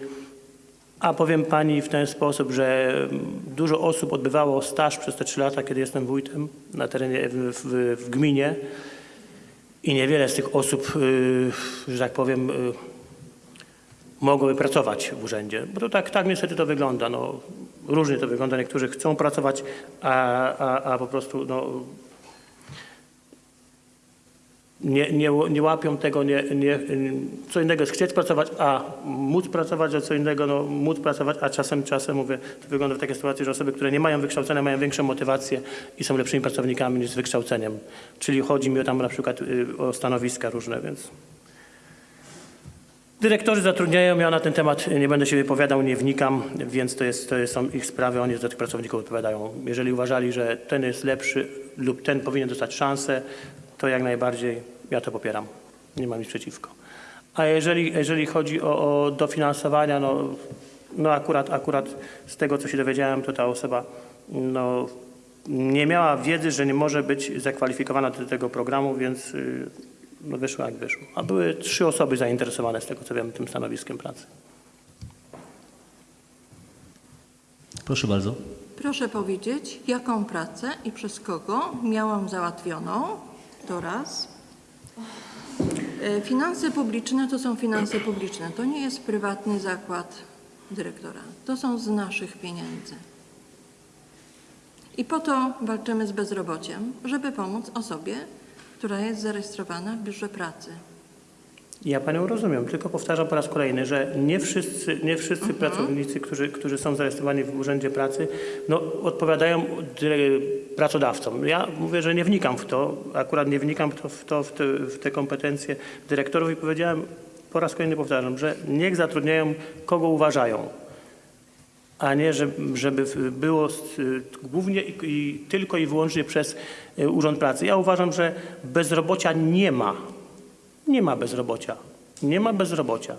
A powiem Pani w ten sposób, że mm, dużo osób odbywało staż przez te trzy lata, kiedy jestem wójtem na terenie, w, w, w gminie. I niewiele z tych osób, y, że tak powiem, y, mogłoby pracować w urzędzie. Bo to tak, tak niestety to wygląda. No, różnie to wygląda. Niektórzy chcą pracować, a, a, a po prostu no, nie, nie, nie łapią tego, nie, nie, co innego jest chcieć pracować, a móc pracować, a co innego no, móc pracować, a czasem, czasem mówię, to wygląda w takiej sytuacji, że osoby, które nie mają wykształcenia, mają większą motywację i są lepszymi pracownikami niż z wykształceniem. Czyli chodzi mi o tam na przykład y, o stanowiska różne, więc... Dyrektorzy zatrudniają, ja na ten temat nie będę się wypowiadał, nie wnikam, więc to, jest, to są ich sprawy, oni za tych pracowników odpowiadają. Jeżeli uważali, że ten jest lepszy lub ten powinien dostać szansę, to jak najbardziej ja to popieram. Nie mam nic przeciwko. A jeżeli, jeżeli chodzi o, o dofinansowania, no, no akurat, akurat z tego, co się dowiedziałem, to ta osoba no, nie miała wiedzy, że nie może być zakwalifikowana do tego programu, więc y, no, wyszło jak wyszło. A były trzy osoby zainteresowane z tego, co wiem, tym stanowiskiem pracy. Proszę bardzo. Proszę powiedzieć, jaką pracę i przez kogo miałam załatwioną? To raz. E, Finanse publiczne to są finanse publiczne. To nie jest prywatny zakład dyrektora. To są z naszych pieniędzy. I po to walczymy z bezrobociem, żeby pomóc osobie, która jest zarejestrowana w biurze pracy. Ja Panią rozumiem, tylko powtarzam po raz kolejny, że nie wszyscy, nie wszyscy pracownicy, którzy, którzy są zarejestrowani w Urzędzie Pracy, no, odpowiadają pracodawcom. Ja mówię, że nie wnikam w to, akurat nie wnikam w, to, w, to, w, te, w te kompetencje dyrektorów i powiedziałem, po raz kolejny powtarzam, że niech zatrudniają kogo uważają, a nie żeby, było z- głównie i, tylko i wyłącznie przez y, Urząd Pracy. Ja uważam, że bezrobocia nie ma. Nie ma bezrobocia. Nie ma bezrobocia.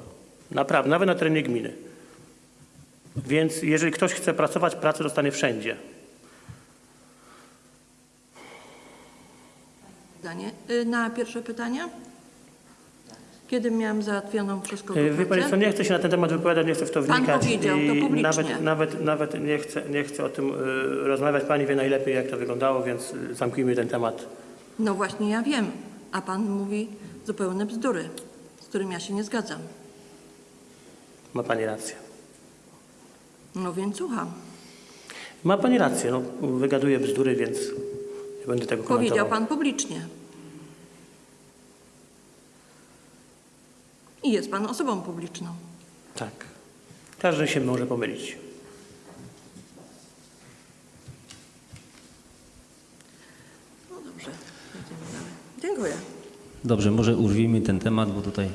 Naprawdę, nawet na terenie gminy. Więc jeżeli ktoś chce pracować, pracę dostanie wszędzie. Y, Na pierwsze pytanie? Kiedy miałam załatwioną kogo Y, Wie Pani co, nie chcę się na ten temat wypowiadać, nie chcę w to Pan wnikać. powiedział to publicznie. Nawet, nawet, nawet nie, chcę, nie chcę o tym y, rozmawiać. Pani wie najlepiej, jak to wyglądało, więc y, zamknijmy ten temat. No właśnie ja wiem, a pan mówi zupełne bzdury, z którymi ja się nie zgadzam. Ma Pani rację. No więc słucham. Ma Pani rację, no, wygaduję bzdury, więc nie będę tego komentował. Powiedział pan publicznie. I jest pan osobą publiczną. Tak. Każdy się może pomylić. No dobrze, jedziemy dalej. Dziękuję. Dobrze, może urwijmy ten temat, bo tutaj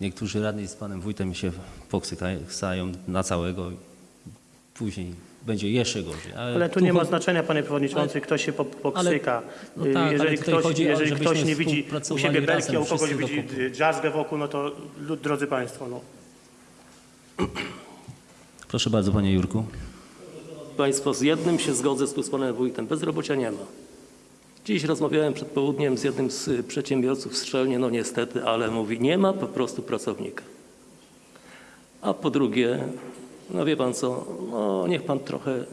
niektórzy radni z panem wójtem się poksykają na całego i później będzie jeszcze gorzej. Ale tu nie ma znaczenia, panie przewodniczący, kto się po- pokrzyka. no tak, ale jeżeli ktoś, chodzi jeżeli ktoś nie widzi u siebie belki, a u kogoś widzi dżazgę wokół, no to drodzy państwo, no. Proszę bardzo, panie Jurku. Państwo, z jednym się zgodzę z tu z panem wójtem. Bezrobocia nie ma. Dziś rozmawiałem przed południem z jednym z y, przedsiębiorców strzelnie, no niestety, ale mówi, nie ma po prostu pracownika. A po drugie, no wie pan co, no niech pan trochę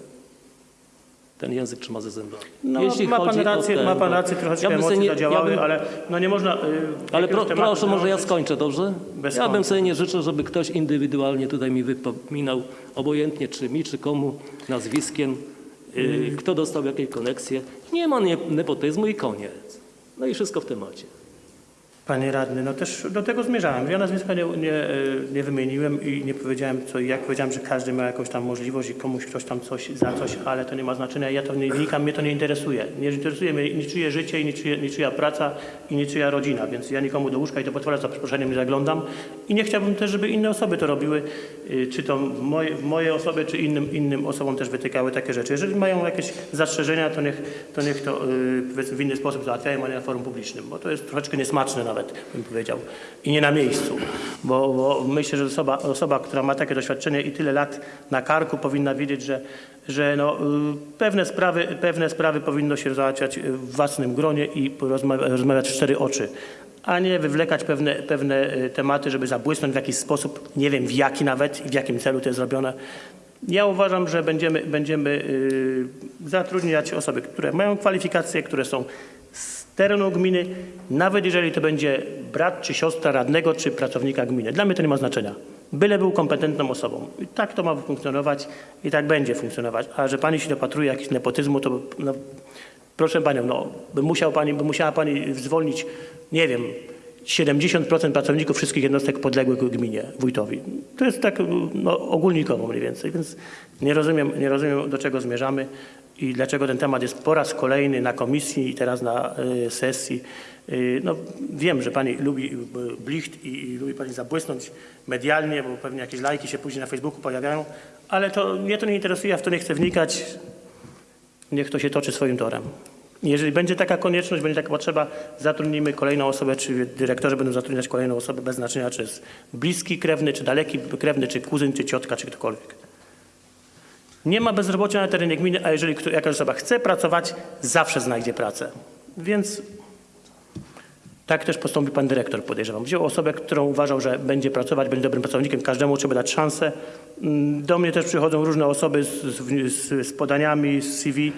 ten język trzyma ze zębami. No, ma pan rację, ten, ma pan rację, troszeczkę ja emocje nie- zadziałały, ja bym- ale no nie można... y, Ale pro, proszę, może ja skończę, dobrze? Bez ja bym sobie nie życzył, żeby ktoś indywidualnie tutaj mi wypominał, obojętnie czy mi, czy komu, nazwiskiem, y, kto dostał jakiej koneksje. Nie ma nepotyzmu i koniec. No i wszystko w temacie. Panie radny, no też do tego zmierzałem. Ja nazwiska nie, nie, e, nie wymieniłem i nie powiedziałem co i jak. Powiedziałem, że każdy ma jakąś tam możliwość i komuś ktoś tam coś za coś, ale to nie ma znaczenia. Ja to nie wnikam, mnie to nie interesuje. Nie interesuje mnie niczyje życie, niczyje, niczyja praca i niczyja rodzina, więc ja nikomu do łóżka i do potwora za przeproszeniem nie zaglądam. I nie chciałbym też, żeby inne osoby to robiły, y, czy to moje, moje osoby, czy innym, innym osobom też wytykały takie rzeczy. Jeżeli mają jakieś zastrzeżenia, to niech to, niech to y, powiedzmy w inny sposób załatwiają, a nie na forum publicznym, bo to jest troszeczkę niesmaczne nawet, bym powiedział, i nie na miejscu, bo, bo myślę, że osoba, osoba, która ma takie doświadczenie i tyle lat na karku powinna wiedzieć, że, że no, y, pewne, sprawy, pewne sprawy powinno się załatwiać w własnym gronie i rozmawiać w cztery oczy, a nie wywlekać pewne, pewne y, tematy, żeby zabłysnąć w jakiś sposób, nie wiem w jaki nawet i w jakim celu to jest zrobione. Ja uważam, że będziemy, będziemy y, zatrudniać osoby, które mają kwalifikacje, które są terenu gminy, nawet jeżeli to będzie brat czy siostra radnego czy pracownika gminy. Dla mnie to nie ma znaczenia. Byle był kompetentną osobą. I tak to ma funkcjonować i tak będzie funkcjonować. A że pani się dopatruje jakiś nepotyzmu, to no, proszę panią, no, by, musiał pani, by musiała pani zwolnić, nie wiem, 70% pracowników wszystkich jednostek podległych gminie, wójtowi. To jest tak no, ogólnikowo mniej więcej, więc nie rozumiem, nie rozumiem do czego zmierzamy i dlaczego ten temat jest po raz kolejny na komisji i teraz na y, sesji. Y, no, wiem, że pani lubi y, blicht i, i lubi pani zabłysnąć medialnie, bo pewnie jakieś lajki się później na Facebooku pojawiają, ale to mnie to nie interesuje, ja w to nie chcę wnikać. Niech to się toczy swoim torem. Jeżeli będzie taka konieczność, będzie taka potrzeba, zatrudnimy kolejną osobę, czy dyrektorzy będą zatrudniać kolejną osobę bez znaczenia, czy jest bliski krewny, czy daleki krewny, czy kuzyn, czy ciotka, czy ktokolwiek. Nie ma bezrobocia na terenie gminy, a jeżeli jakaś osoba chce pracować, zawsze znajdzie pracę. Więc tak też postąpił pan dyrektor, podejrzewam. Wziął osobę, którą uważał, że będzie pracować, będzie dobrym pracownikiem, każdemu trzeba dać szansę. Mm, Do mnie też przychodzą różne osoby z, z, z podaniami, z CV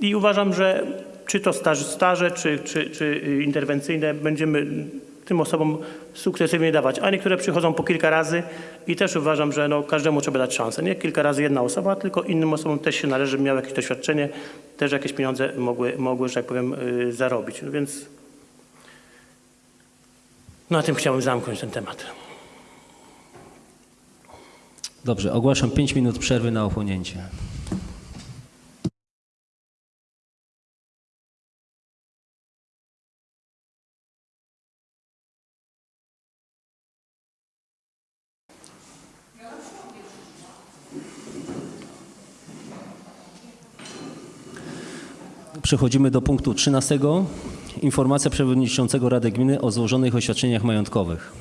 i uważam, że czy to staż, staże, czy, czy, czy interwencyjne, będziemy tym osobom sukcesywnie dawać. A niektóre przychodzą po kilka razy i też uważam, że no, każdemu trzeba dać szansę. Nie kilka razy jedna osoba, tylko innym osobom też się należy, miały jakieś doświadczenie, też jakieś pieniądze mogły, mogły że tak powiem, y, zarobić. No więc na tym chciałbym zamknąć ten temat. Dobrze, ogłaszam 5 minut przerwy na ochłonięcie. Przechodzimy do punktu 13. Informacja przewodniczącego Rady Gminy o złożonych oświadczeniach majątkowych.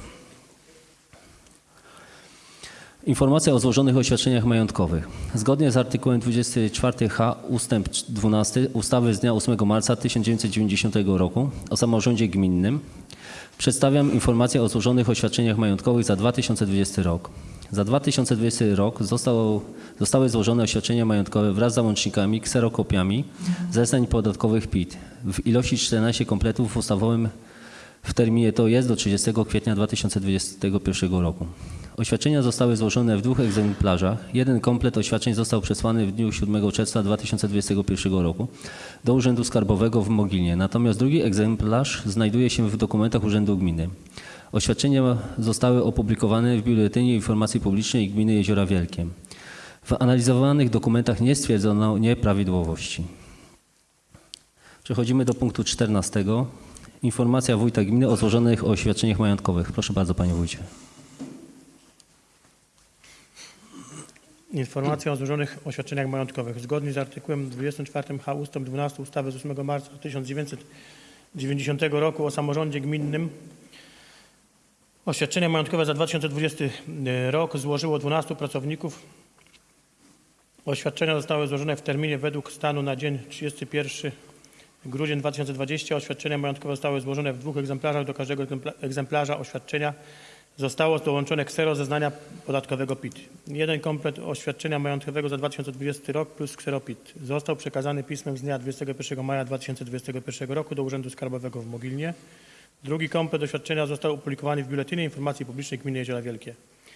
Informacja o złożonych oświadczeniach majątkowych. Zgodnie z artykułem 24h ustęp 12 ustawy z dnia 8 marca 1990 roku o samorządzie gminnym przedstawiam informację o złożonych oświadczeniach majątkowych za 2020 rok. Za 2020 rok zostały złożone oświadczenia majątkowe wraz z załącznikami, kserokopiami zeznań podatkowych PIT w ilości 14 kompletów w ustawowym w terminie to jest do 30 kwietnia 2021 roku. Oświadczenia zostały złożone w dwóch egzemplarzach. Jeden komplet oświadczeń został przesłany w dniu 7 czerwca 2021 roku do Urzędu Skarbowego w Mogilnie, natomiast drugi egzemplarz znajduje się w dokumentach Urzędu Gminy. Oświadczenia zostały opublikowane w Biuletynie Informacji Publicznej Gminy Jeziora Wielkie. W analizowanych dokumentach nie stwierdzono nieprawidłowości. Przechodzimy do punktu 14. Informacja wójta gminy o złożonych oświadczeniach majątkowych. Proszę bardzo, panie wójcie. Informacja o złożonych oświadczeniach majątkowych. Zgodnie z artykułem 24h ust. 12 ustawy z 8 marca 1990 roku o samorządzie gminnym oświadczenia majątkowe za 2020 rok złożyło 12 pracowników. Oświadczenia zostały złożone w terminie według stanu na dzień 31 grudzień 2020. Oświadczenia majątkowe zostały złożone w dwóch egzemplarzach. Do każdego egzempla- egzemplarza oświadczenia zostało dołączone ksero zeznania podatkowego PIT. Jeden komplet oświadczenia majątkowego za 2020 rok plus ksero PIT został przekazany pismem z dnia 21 maja 2021 roku do Urzędu Skarbowego w Mogilnie. Drugi komplet oświadczenia został opublikowany w Biuletynie Informacji Publicznej Gminy Jeziora Wielkie.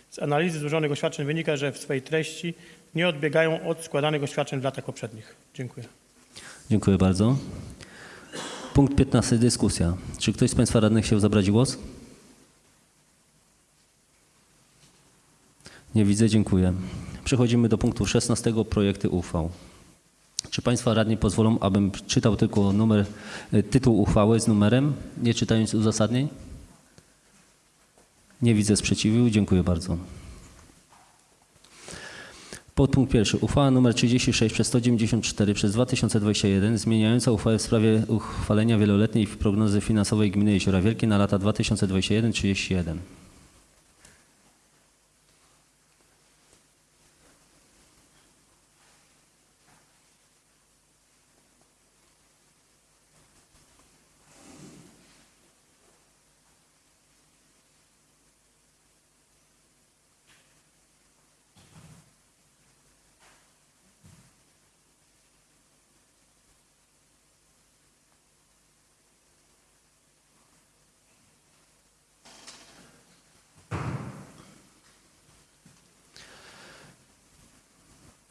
Z analizy złożonych oświadczeń wynika, że w swej treści nie odbiegają od składanych oświadczeń w latach poprzednich. Dziękuję. Dziękuję bardzo. Punkt 15. Dyskusja. Czy ktoś z Państwa radnych chciał zabrać głos? Nie widzę, dziękuję. Przechodzimy do punktu 16. Projekty uchwał. Czy Państwa radni pozwolą, abym czytał tylko numer, y, tytuł uchwały z numerem, nie czytając uzasadnień? Nie widzę sprzeciwu, dziękuję bardzo. Podpunkt pierwszy. Uchwała nr 36 przez 194 przez 2021 zmieniająca uchwałę w sprawie uchwalenia wieloletniej prognozy finansowej gminy Jeziora Wielkie na lata 2021-2031.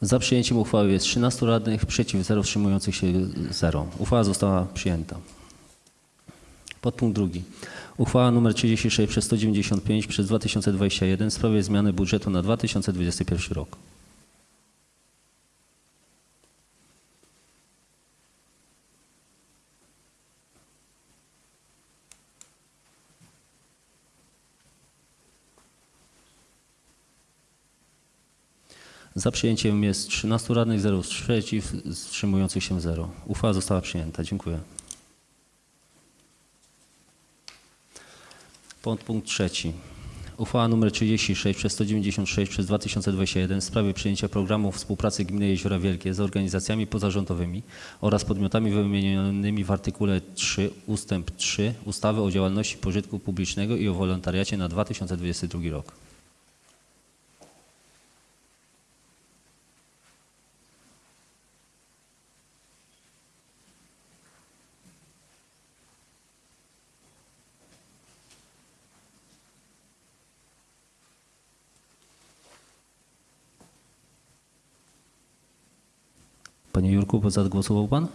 Za przyjęciem uchwały jest 13 radnych, przeciw 0, wstrzymujących się 0. Uchwała została przyjęta. Podpunkt drugi. Uchwała nr 36 przez 195 przez 2021 w sprawie zmiany budżetu na 2021 rok. Za przyjęciem jest 13 radnych, 0 przeciw, wstrzymujących się 0. Uchwała została przyjęta. Dziękuję. Podpunkt trzeci. Uchwała nr 36 przez 196 przez 2021 w sprawie przyjęcia programu współpracy Gminy Jeziora Wielkie z organizacjami pozarządowymi oraz podmiotami wymienionymi w artykule 3 ustęp 3 ustawy o działalności pożytku publicznego i o wolontariacie na 2022 rok. Panie Jurku, zagłosował Pan?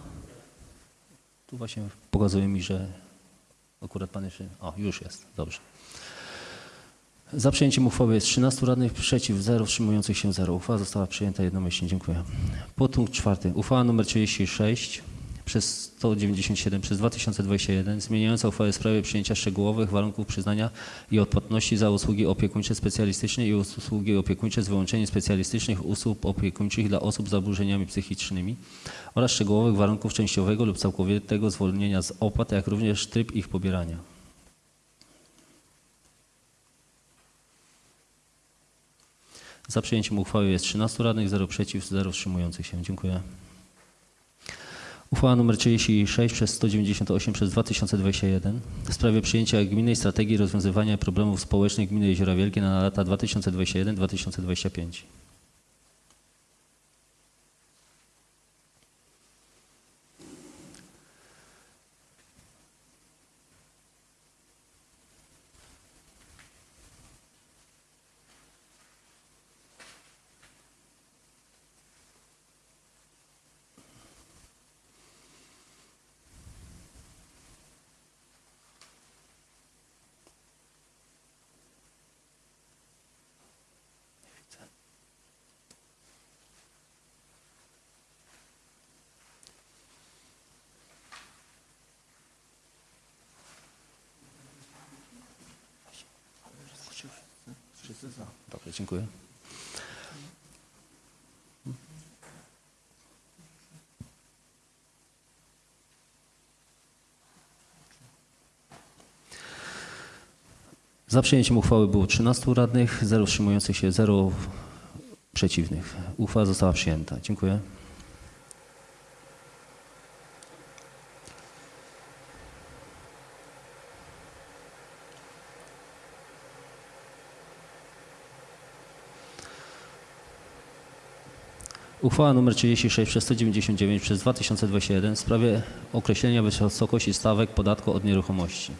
Tu właśnie pokazuje mi, że akurat Pan jeszcze... O, już jest, dobrze. Za przyjęciem uchwały jest 13 radnych, przeciw 0, wstrzymujących się 0. Uchwała została przyjęta jednomyślnie. Dziękuję. Podpunkt czwarty. Uchwała nr 36 przez 197 przez 2021 zmieniająca uchwałę w sprawie przyjęcia szczegółowych warunków przyznania i odpłatności za usługi opiekuńcze specjalistyczne i usługi opiekuńcze z wyłączeniem specjalistycznych usług opiekuńczych dla osób z zaburzeniami psychicznymi oraz szczegółowych warunków częściowego lub całkowitego zwolnienia z opłat, jak również tryb ich pobierania. Za przyjęciem uchwały jest 13 radnych, 0 przeciw, 0 wstrzymujących się. Dziękuję. Uchwała nr 36 przez 198 przez 2021 w sprawie przyjęcia gminnej strategii rozwiązywania problemów społecznych gminy Jeziora Wielkie na lata 2021-2025. Dobrze, dziękuję. Za przyjęciem uchwały było 13 radnych, 0 wstrzymujących się, 0 przeciwnych. Uchwała została przyjęta. Dziękuję. Uchwała nr 36 przez 199 przez 2021 w sprawie określenia wysokości stawek podatku od nieruchomości.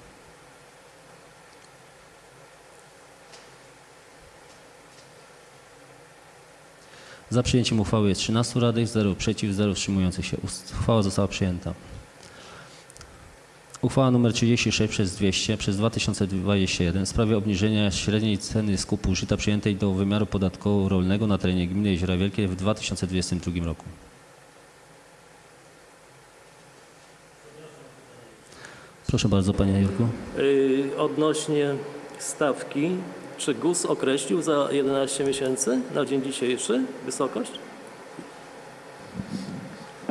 Za przyjęciem uchwały jest 13 radnych, 0 przeciw, 0 wstrzymujących się. Uchwała została przyjęta. Uchwała nr 36 przez 200 przez 2021 w sprawie obniżenia średniej ceny skupu żyta przyjętej do wymiaru podatkowo rolnego na terenie gminy Jeziora Wielkie w 2022 roku. Proszę bardzo, panie Jurku. Yy, Odnośnie stawki, czy GUS określił za 11 miesięcy na dzień dzisiejszy wysokość?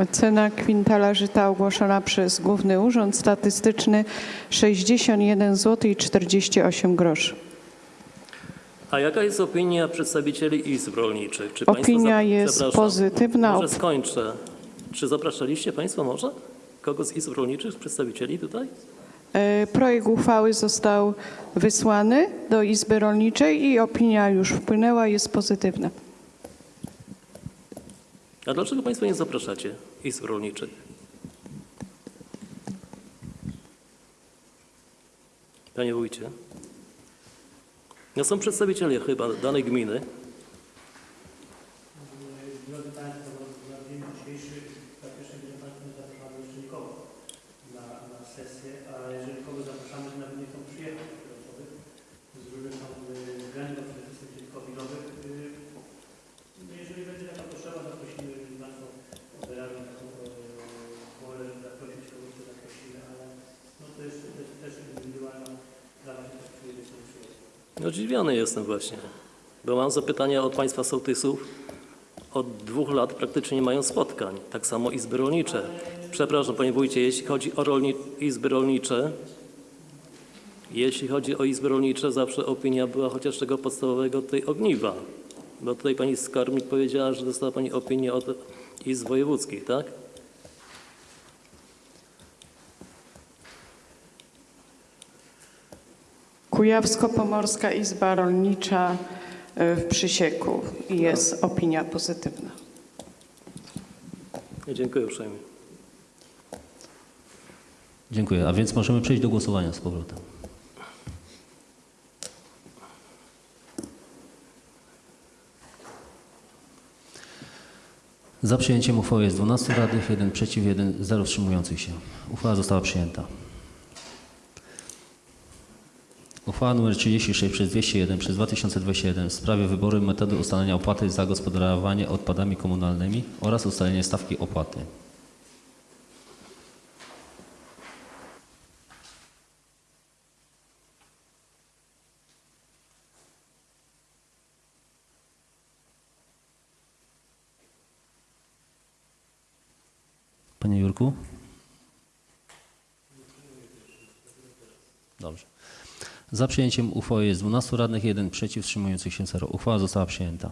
Cena kwintala żyta ogłoszona przez Główny Urząd Statystyczny 61 zł i 48 groszy. A jaka jest opinia przedstawicieli izb rolniczych? Czy Opinia jest pozytywna. Może skończę. Czy zapraszaliście Państwo może kogo z izb rolniczych, przedstawicieli tutaj? E, Projekt uchwały został wysłany do Izby Rolniczej i opinia już wpłynęła, jest pozytywna. A dlaczego Państwo nie zapraszacie izb rolniczych? Panie wójcie. No są przedstawiciele chyba danej gminy. na pierwszej nie zapraszamy jeszcze nikogo na, na sesję, a jeżeli kogoś zapraszamy, to nawet nie chcą przyjechać te osoby. Z różnych tam y, względów, na przykład tych covidowych. y, no Jeżeli będzie taka potrzeba, zaprosimy Państwo wyraźnie taką e, wolę, żeby zaprosić kogoś, to zaprosimy, ale no to jest, to jest też indywidualna sprawa, czy ktoś przyjedzie, czy nie przyjedzie. No zdziwiony jestem właśnie, bo mam zapytania od Państwa sołtysów. Od dwóch lat praktycznie nie mają spotkań. Tak samo izby rolnicze. Przepraszam Panie Wójcie, jeśli chodzi o rolni izby rolnicze, jeśli chodzi o izby rolnicze, zawsze opinia była chociaż tego podstawowego tej ogniwa. Bo tutaj Pani Skarbnik powiedziała, że dostała Pani opinię od izb wojewódzkich, tak? Kujawsko-Pomorska Izba Rolnicza y, w Przysieku i jest opinia pozytywna. Dziękuję uprzejmie. Dziękuję. A więc możemy przejść do głosowania z powrotem. Za przyjęciem uchwały jest 12 radnych, 1 przeciw, 1 0 wstrzymujących się. Uchwała została przyjęta. Uchwała nr 36 przez 201 przez 2021 w sprawie wyboru metody ustalenia opłaty za gospodarowanie odpadami komunalnymi oraz ustalenie stawki opłaty. Panie Jurku? Dobrze. Za przyjęciem uchwały jest 12 radnych, 1 przeciw, wstrzymujących się 0. Uchwała została przyjęta.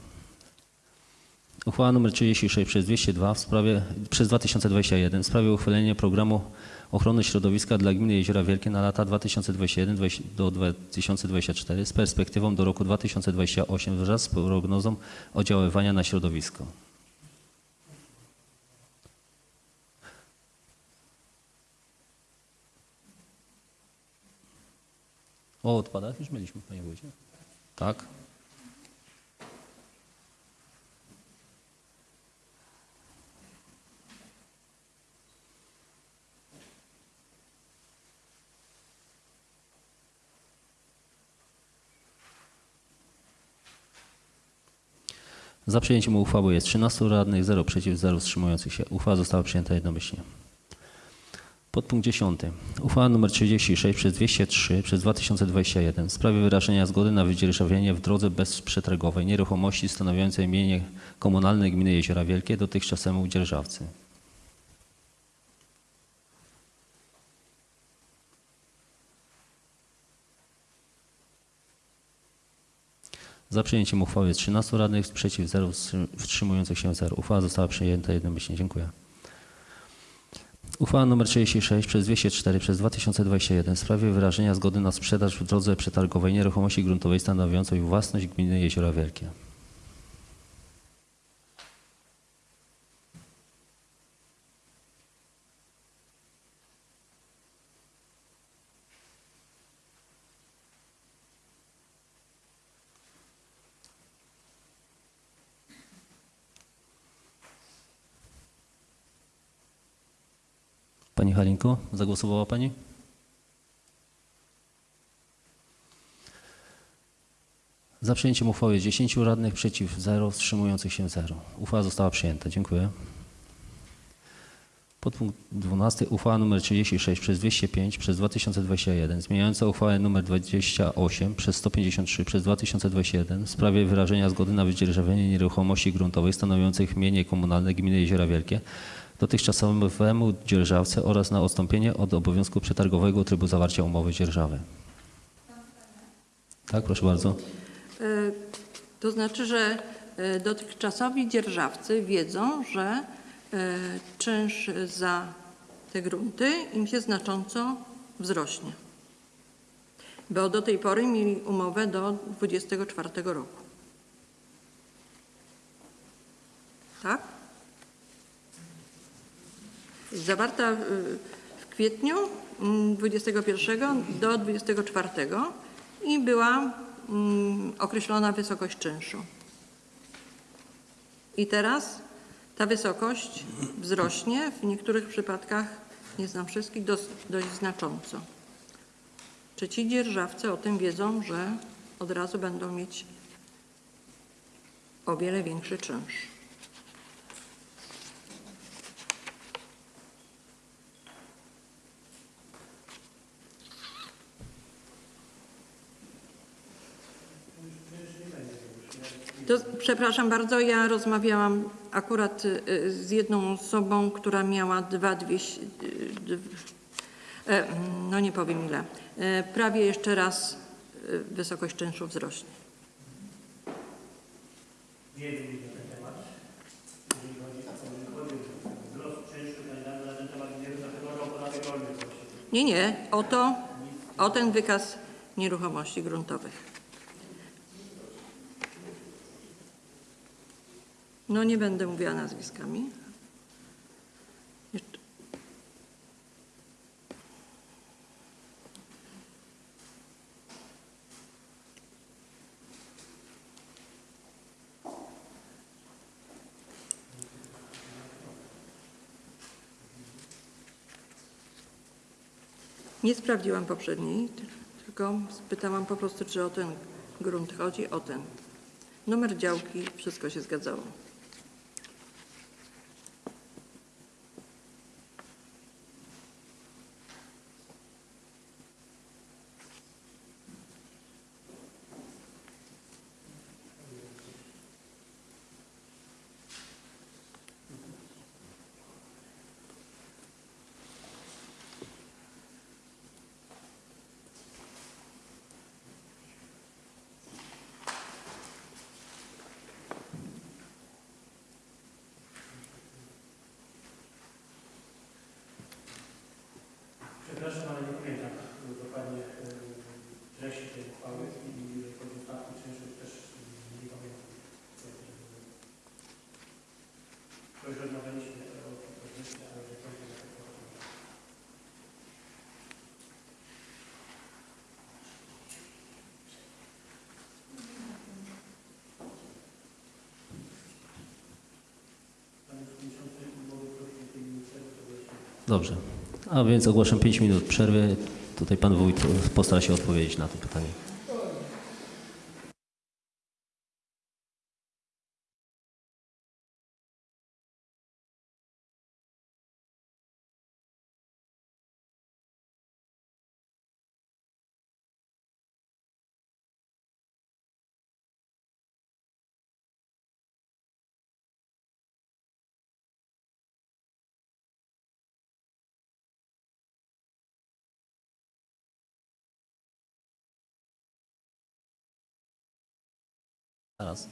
Uchwała nr 36 przez 202 w sprawie, przez 2021 w sprawie uchwalenia programu ochrony środowiska dla gminy Jeziora Wielkie na lata 2021 do 2024 z perspektywą do roku 2028 wraz z prognozą oddziaływania na środowisko. O odpadach już mieliśmy, panie wójcie. Tak. Za przyjęciem uchwały jest 13 radnych, 0 przeciw, 0 wstrzymujących się. Uchwała została przyjęta jednomyślnie. Podpunkt 10. Uchwała nr 36 przez 203 przez 2021 w sprawie wyrażenia zgody na wydzierżawienie w drodze bezprzetargowej nieruchomości stanowiącej mienie komunalne gminy Jeziora Wielkie dotychczasowemu dzierżawcy. Za przyjęciem uchwały jest 13 radnych, sprzeciw 0, wstrzymujących się 0. Uchwała została przyjęta jednomyślnie. Dziękuję. Uchwała nr 36 przez 204 przez 2021 w sprawie wyrażenia zgody na sprzedaż w drodze przetargowej nieruchomości gruntowej stanowiącej własność gminy Jeziora Wielkie. Pani Halinko, zagłosowała Pani? Za przyjęciem uchwały jest 10 radnych, przeciw 0, wstrzymujących się 0. Uchwała została przyjęta. Dziękuję. Podpunkt 12. Uchwała nr 36 przez 205 przez 2021 zmieniająca uchwałę nr 28 przez 153 przez 2021 w sprawie wyrażenia zgody na wydzierżawienie nieruchomości gruntowych stanowiących mienie komunalne gminy Jeziora Wielkie dotychczasowemu dzierżawcy oraz na odstąpienie od obowiązku przetargowego trybu zawarcia umowy dzierżawy. Tak, proszę bardzo. E, To znaczy, że e, dotychczasowi dzierżawcy wiedzą, że e, czynsz za te grunty im się znacząco wzrośnie. Bo do tej pory mieli umowę do 24 roku. Tak? Zawarta w kwietniu mm, 21 do 24 i była mm, określona wysokość czynszu. I teraz Ta wysokość wzrośnie w niektórych przypadkach, nie znam wszystkich, dość znacząco. Czy ci dzierżawcy o tym wiedzą, że od razu będą mieć o wiele większy czynsz? To, przepraszam bardzo, ja rozmawiałam akurat y, z jedną osobą, która miała dwa dwieście, y, e, no nie powiem ile, E, prawie jeszcze raz y, wysokość czynszu wzrośnie. Nie, nie, o to, o ten wykaz nieruchomości gruntowych. No nie będę mówiła nazwiskami. Jeszcze- Nie sprawdziłam poprzedniej, tylko spytałam po prostu, czy o ten grunt chodzi, o ten. Numer działki, wszystko się zgadzało. Przepraszam, ale nie pamiętam dokładnie e, treści tej uchwały i jeżeli chodzi o stawki czynszu też nie pamiętam. To już rozmawialiśmy o tym, ale że chodzi o to. Dobrze. A więc ogłaszam 5 minut przerwy. Tutaj pan wójt postara się odpowiedzieć na to pytanie. Zaraz.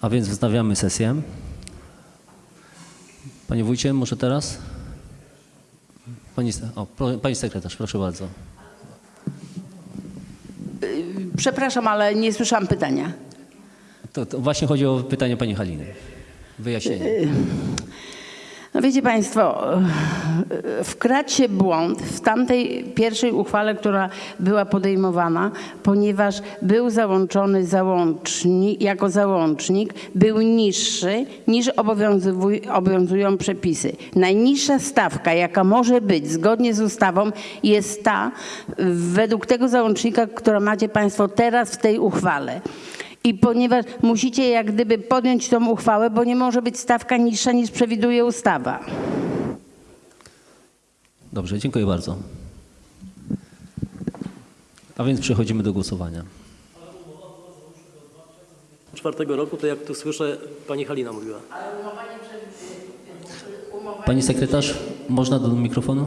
A więc wznawiamy sesję. Panie wójcie, może teraz? Pani, o, pani sekretarz, proszę bardzo. Przepraszam, ale nie słyszałam pytania. To, to właśnie chodzi o pytanie pani Haliny. Wyjaśnienie. No wiecie Państwo, wkradł się błąd w tamtej pierwszej uchwale, która była podejmowana, ponieważ był załączony załącznik, jako załącznik był niższy niż obowiązują przepisy. Najniższa stawka, jaka może być zgodnie z ustawą jest ta według tego załącznika, która macie Państwo teraz w tej uchwale. I ponieważ musicie jak gdyby podjąć tą uchwałę, bo nie może być stawka niższa niż przewiduje ustawa. Dobrze, dziękuję bardzo. A więc przechodzimy do głosowania. czwartego roku, to jak tu słyszę, pani Halina mówiła. Pani sekretarz, można do mikrofonu?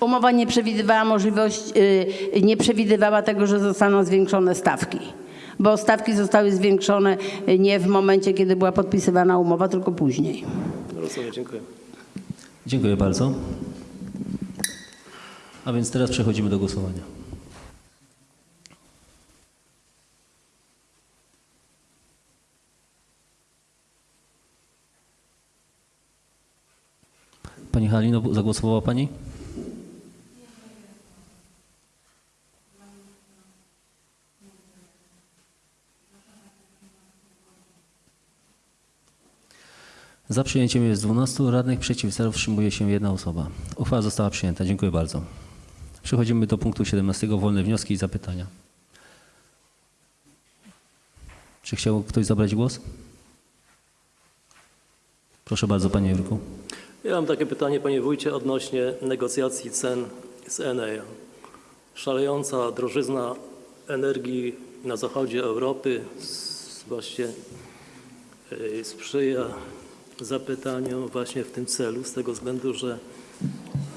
Umowa nie przewidywała możliwość, y, nie przewidywała tego, że zostaną zwiększone stawki. Bo stawki zostały zwiększone y, nie w momencie, kiedy była podpisywana umowa, tylko później. Rozumiem, dziękuję. Dziękuję bardzo. A więc teraz przechodzimy do głosowania. Pani Halino, zagłosowała Pani? Za przyjęciem jest 12 radnych, przeciw 0, wstrzymuje się jedna osoba. Uchwała została przyjęta. Dziękuję bardzo. Przechodzimy do punktu 17. Wolne wnioski i zapytania. Czy chciał ktoś zabrać głos? Proszę bardzo, panie Jurku. Ja mam takie pytanie, panie wójcie, odnośnie negocjacji cen z Enea. Szalejąca drożyzna energii na zachodzie Europy właśnie y, sprzyja zapytaniom właśnie w tym celu, z tego względu, że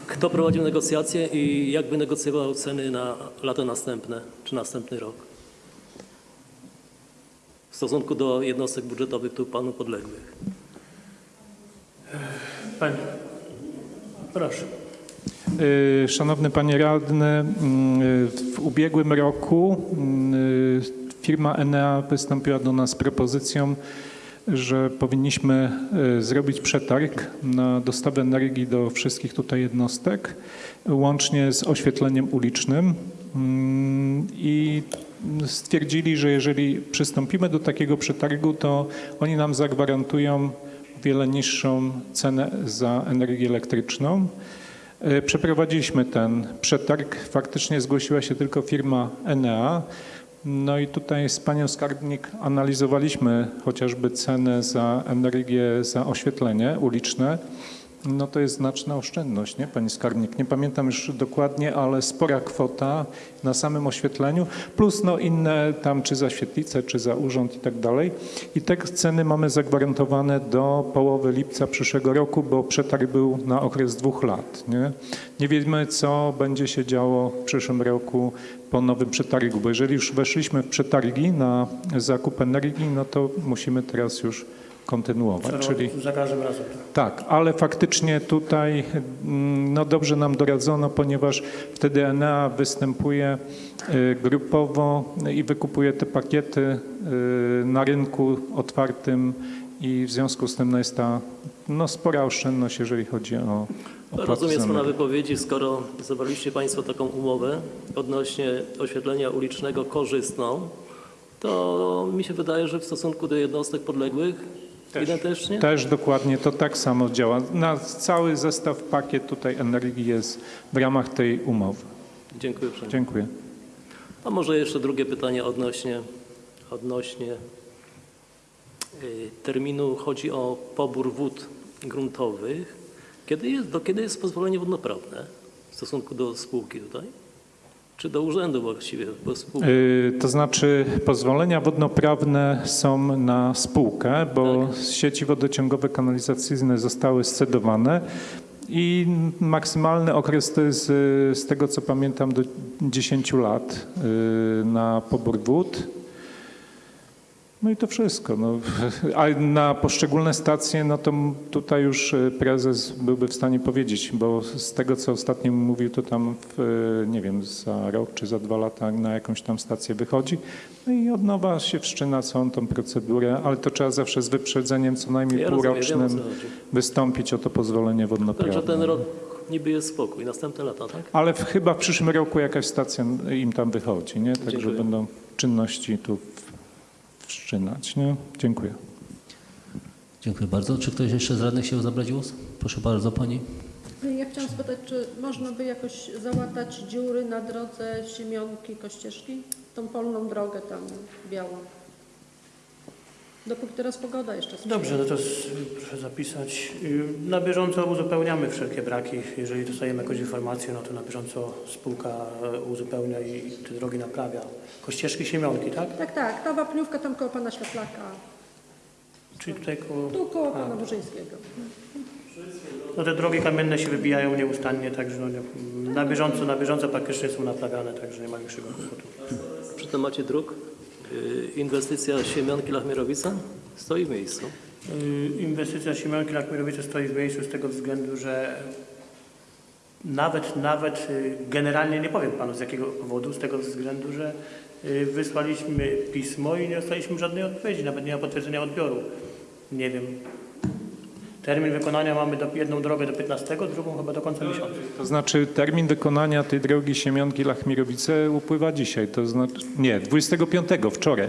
kto prowadził negocjacje i jak wynegocjował ceny na lata następne, czy następny rok? W stosunku do jednostek budżetowych tu panu podległych. Panie, proszę. Y, Szanowny Panie Radny, w ubiegłym roku firma Enea wystąpiła do nas z propozycją, że powinniśmy y, zrobić przetarg na dostawę energii do wszystkich tutaj jednostek, łącznie z oświetleniem ulicznym. Mm, I stwierdzili, że jeżeli przystąpimy do takiego przetargu, to oni nam zagwarantują wiele niższą cenę za energię elektryczną. E, Przeprowadziliśmy ten przetarg. Faktycznie zgłosiła się tylko firma Enea. No i tutaj z panią skarbnik analizowaliśmy chociażby cenę za energię, za oświetlenie uliczne. No to jest znaczna oszczędność, nie pani skarbnik? Nie pamiętam już dokładnie, ale spora kwota na samym oświetleniu, plus no inne tam czy za świetlicę, czy za urząd i tak dalej. I te ceny mamy zagwarantowane do połowy lipca przyszłego roku, bo przetarg był na okres dwóch lat. Nie, nie wiemy, co będzie się działo w przyszłym roku po nowym przetargu, bo jeżeli już weszliśmy w przetargi na zakup energii, no to musimy teraz już kontynuować. Czyli Za każdym razem. tak, ale faktycznie tutaj mm, no dobrze nam doradzono, ponieważ wtedy Enea występuje y, grupowo i wykupuje te pakiety y, na rynku otwartym i w związku z tym no jest ta no, spora oszczędność, jeżeli chodzi o Rozumiem z Pana wypowiedzi, skoro zawarliście Państwo taką umowę odnośnie oświetlenia ulicznego korzystną, to mi się wydaje, że w stosunku do jednostek podległych identycznie? Też dokładnie to tak samo działa. Na cały zestaw pakiet tutaj energii jest w ramach tej umowy. Dziękuję uprzejmie. Dziękuję. A może jeszcze drugie pytanie odnośnie, odnośnie y, terminu. Chodzi o pobór wód gruntowych. Kiedy jest, do kiedy jest pozwolenie wodnoprawne w stosunku do spółki tutaj? Czy do urzędu właściwie, bo spółka... Y, To znaczy pozwolenia wodnoprawne są na spółkę, bo sieci wodociągowe kanalizacyjne zostały scedowane i maksymalny okres to jest y, z tego co pamiętam do 10 lat y, na pobór wód. No i to wszystko. No. A na poszczególne stacje, no to tutaj już y, prezes byłby w stanie powiedzieć, bo z tego, co ostatnio mówił, to tam, w, y, nie wiem, za rok czy za dwa lata na jakąś tam stację wychodzi. No i od nowa się wszczyna całą tą procedurę, ale to trzeba zawsze z wyprzedzeniem co najmniej Ja rozumiem, półrocznym chodzi. wystąpić o to pozwolenie Także wodnoprawne. ten rok niby jest spokój, następne lata, tak? Ale w, chyba w przyszłym roku jakaś stacja im tam wychodzi, nie? Także będą czynności tu w- wszczynać, nie? Dziękuję. Dziękuję bardzo. Czy ktoś jeszcze z radnych chciał zabrać głos? Proszę bardzo, pani. Ja chciałam spytać, czy można by jakoś załatać dziury na drodze Siemionki, Kościeżki? Tą polną drogę tam białą. Dopóki teraz pogoda jeszcze sprzyja. Dobrze, no to proszę zapisać. Y, Na bieżąco uzupełniamy wszelkie braki. Jeżeli dostajemy jakąś informację, no to na bieżąco spółka e, uzupełnia i te drogi naprawia. Kościeżki Siemionki, tak? Tak, tak, ta wapniówka tam koło pana Światlaka, Czyli tutaj koło... tu koło pana Burzyńskiego. No te drogi kamienne się wybijają nieustannie, także no, nie- na bieżąco, na bieżąco praktycznie są naprawiane, także nie ma większego kłopotu. Przy temacie dróg, inwestycja Siemianki-Lachmierowica stoi w miejscu. Y, Inwestycja Chmielowice stoi w miejscu z tego względu, że nawet, nawet y, generalnie nie powiem panu z jakiego powodu, z tego względu, że y, wysłaliśmy pismo i nie dostaliśmy żadnej odpowiedzi, nawet nie ma potwierdzenia odbioru. Nie wiem. Termin wykonania mamy do, jedną drogę do 15, drugą chyba do końca miesiąca. To znaczy termin wykonania tej drogi Siemionki Lachmirowice upływa dzisiaj, to znaczy, nie, 25, wczoraj.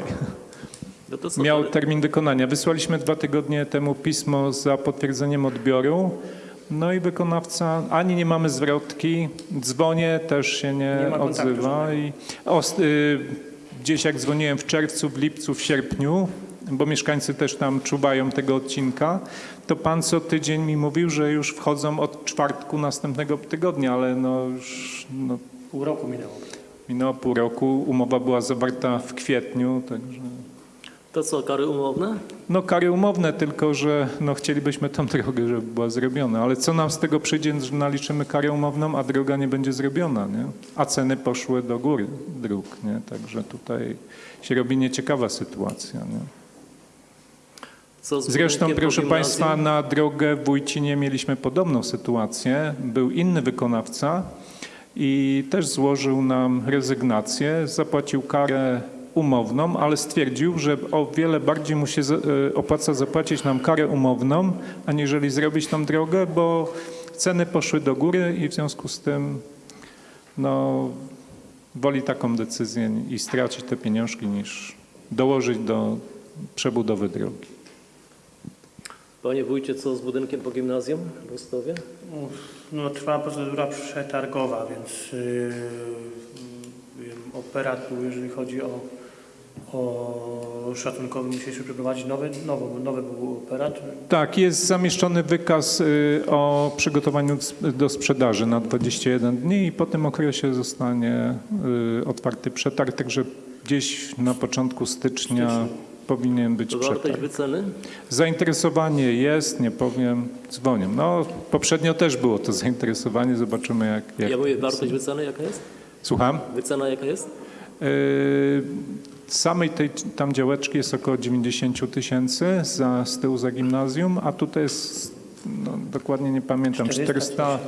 No miał termin wykonania. Wysłaliśmy dwa tygodnie temu pismo za potwierdzeniem odbioru. No i wykonawca, ani nie mamy zwrotki, dzwonię, też się nie, Nie odzywa. I os, y, gdzieś jak dzwoniłem w czerwcu, w lipcu, w sierpniu, bo mieszkańcy też tam czuwają tego odcinka, to pan co tydzień mi mówił, że już wchodzą od czwartku następnego tygodnia, ale no już no, Pół roku minęło. minęło pół roku, umowa była zawarta w kwietniu, także... To co, kary umowne? No kary umowne, tylko że no, chcielibyśmy tą drogę, żeby była zrobiona, ale co nam z tego przyjdzie, że naliczymy karę umowną, a droga nie będzie zrobiona, nie? A ceny poszły do góry dróg, nie? Także tutaj się robi nieciekawa sytuacja, nie? Zresztą, proszę? Państwa, na drogę w Wójcinie mieliśmy podobną sytuację. Był inny wykonawca i też złożył nam rezygnację, zapłacił karę umowną, ale stwierdził, że o wiele bardziej mu się e, opłaca zapłacić nam karę umowną, aniżeli zrobić tą drogę, bo ceny poszły do góry i w związku z tym no, woli taką decyzję i stracić te pieniążki niż dołożyć do przebudowy drogi. Panie wójcie, co z budynkiem po gimnazjum w Rostowie? No, trwa procedura przetargowa, więc yy, yy, operat, był, jeżeli chodzi o, o szacunkowy, musieliśmy przeprowadzić nowy, nowy, nowy był operat. Tak, jest zamieszczony wykaz y, o przygotowaniu do sprzedaży na 21 dni i po tym okresie zostanie y, otwarty przetarg, także gdzieś na początku stycznia powinien być przetarg. wyceny? Zainteresowanie jest, nie powiem, dzwonię. No poprzednio też było to zainteresowanie, zobaczymy jak, jak Ja mówię, jest. wartość wyceny jaka jest? Słucham? Wycena jaka jest? Y, Samej tej tam działeczki jest około 90 tysięcy za, z tyłu za gimnazjum, a tutaj jest, no, dokładnie nie pamiętam, 400,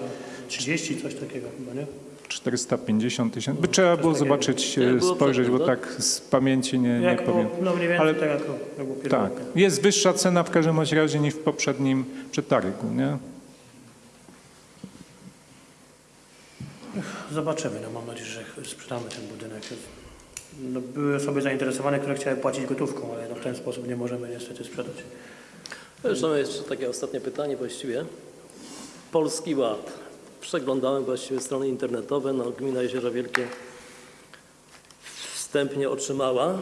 30, coś takiego chyba, nie? 450 tysięcy. By trzeba było zobaczyć, e, było spojrzeć, bo tak z pamięci nie, nie powiem. no mniej więcej Ale- tak. Tak, jest wyższa cena w każdym razie niż w poprzednim przetargu, nie? Zobaczymy, no mam nadzieję, że sprzedamy ten budynek. No, były osoby zainteresowane, które chciały płacić gotówką, ale no, w ten sposób nie możemy niestety sprzedać. Zresztą jeszcze takie ostatnie pytanie właściwie. Polski Ład. Przeglądałem właściwie strony internetowe. No, Gmina Jeziora Wielkie wstępnie otrzymała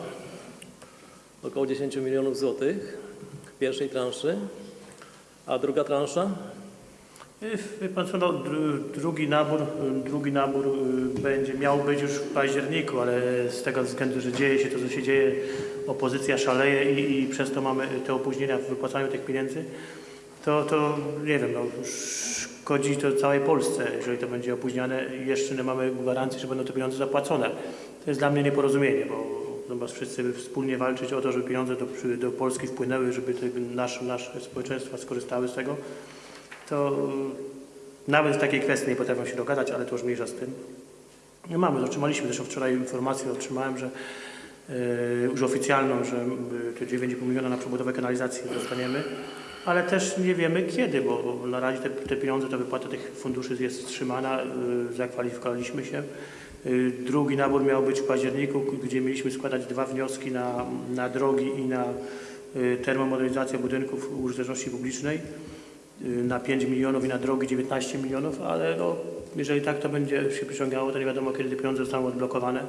około 10 milionów złotych pierwszej transzy. A druga transza? Wie pan co, no, dru- drugi nabór, drugi nabór y, będzie miał być już w październiku, ale z tego względu, że dzieje się to, co się dzieje, opozycja szaleje i, i przez to mamy te opóźnienia w wypłacaniu tych pieniędzy, to, to nie wiem, no, szkodzi to całej Polsce, jeżeli to będzie opóźniane jeszcze nie mamy gwarancji, że będą te pieniądze zapłacone. To jest dla mnie nieporozumienie, bo zamiast wszyscy wspólnie walczyć o to, żeby pieniądze do, do Polski wpłynęły, żeby te, nasz, nasze społeczeństwa skorzystały z tego, to nawet w takiej kwestii nie potrafią się dogadać, ale to już mniejsza z tym. Nie mamy, otrzymaliśmy zresztą wczoraj informację, otrzymałem, że e, już oficjalną, że e, te 9,5 miliona na przebudowę kanalizacji dostaniemy, ale też nie wiemy kiedy, bo na razie te, te pieniądze, ta wypłata tych funduszy jest wstrzymana, e, zakwalifikowaliśmy się. E, Drugi nabór miał być w październiku, gdzie mieliśmy składać dwa wnioski na, na drogi i na e, termomodernizację budynków użyteczności publicznej y, na 5 milionów i na drogi 19 milionów, ale no, jeżeli tak to będzie się przyciągało, to nie wiadomo kiedy te pieniądze zostaną odblokowane.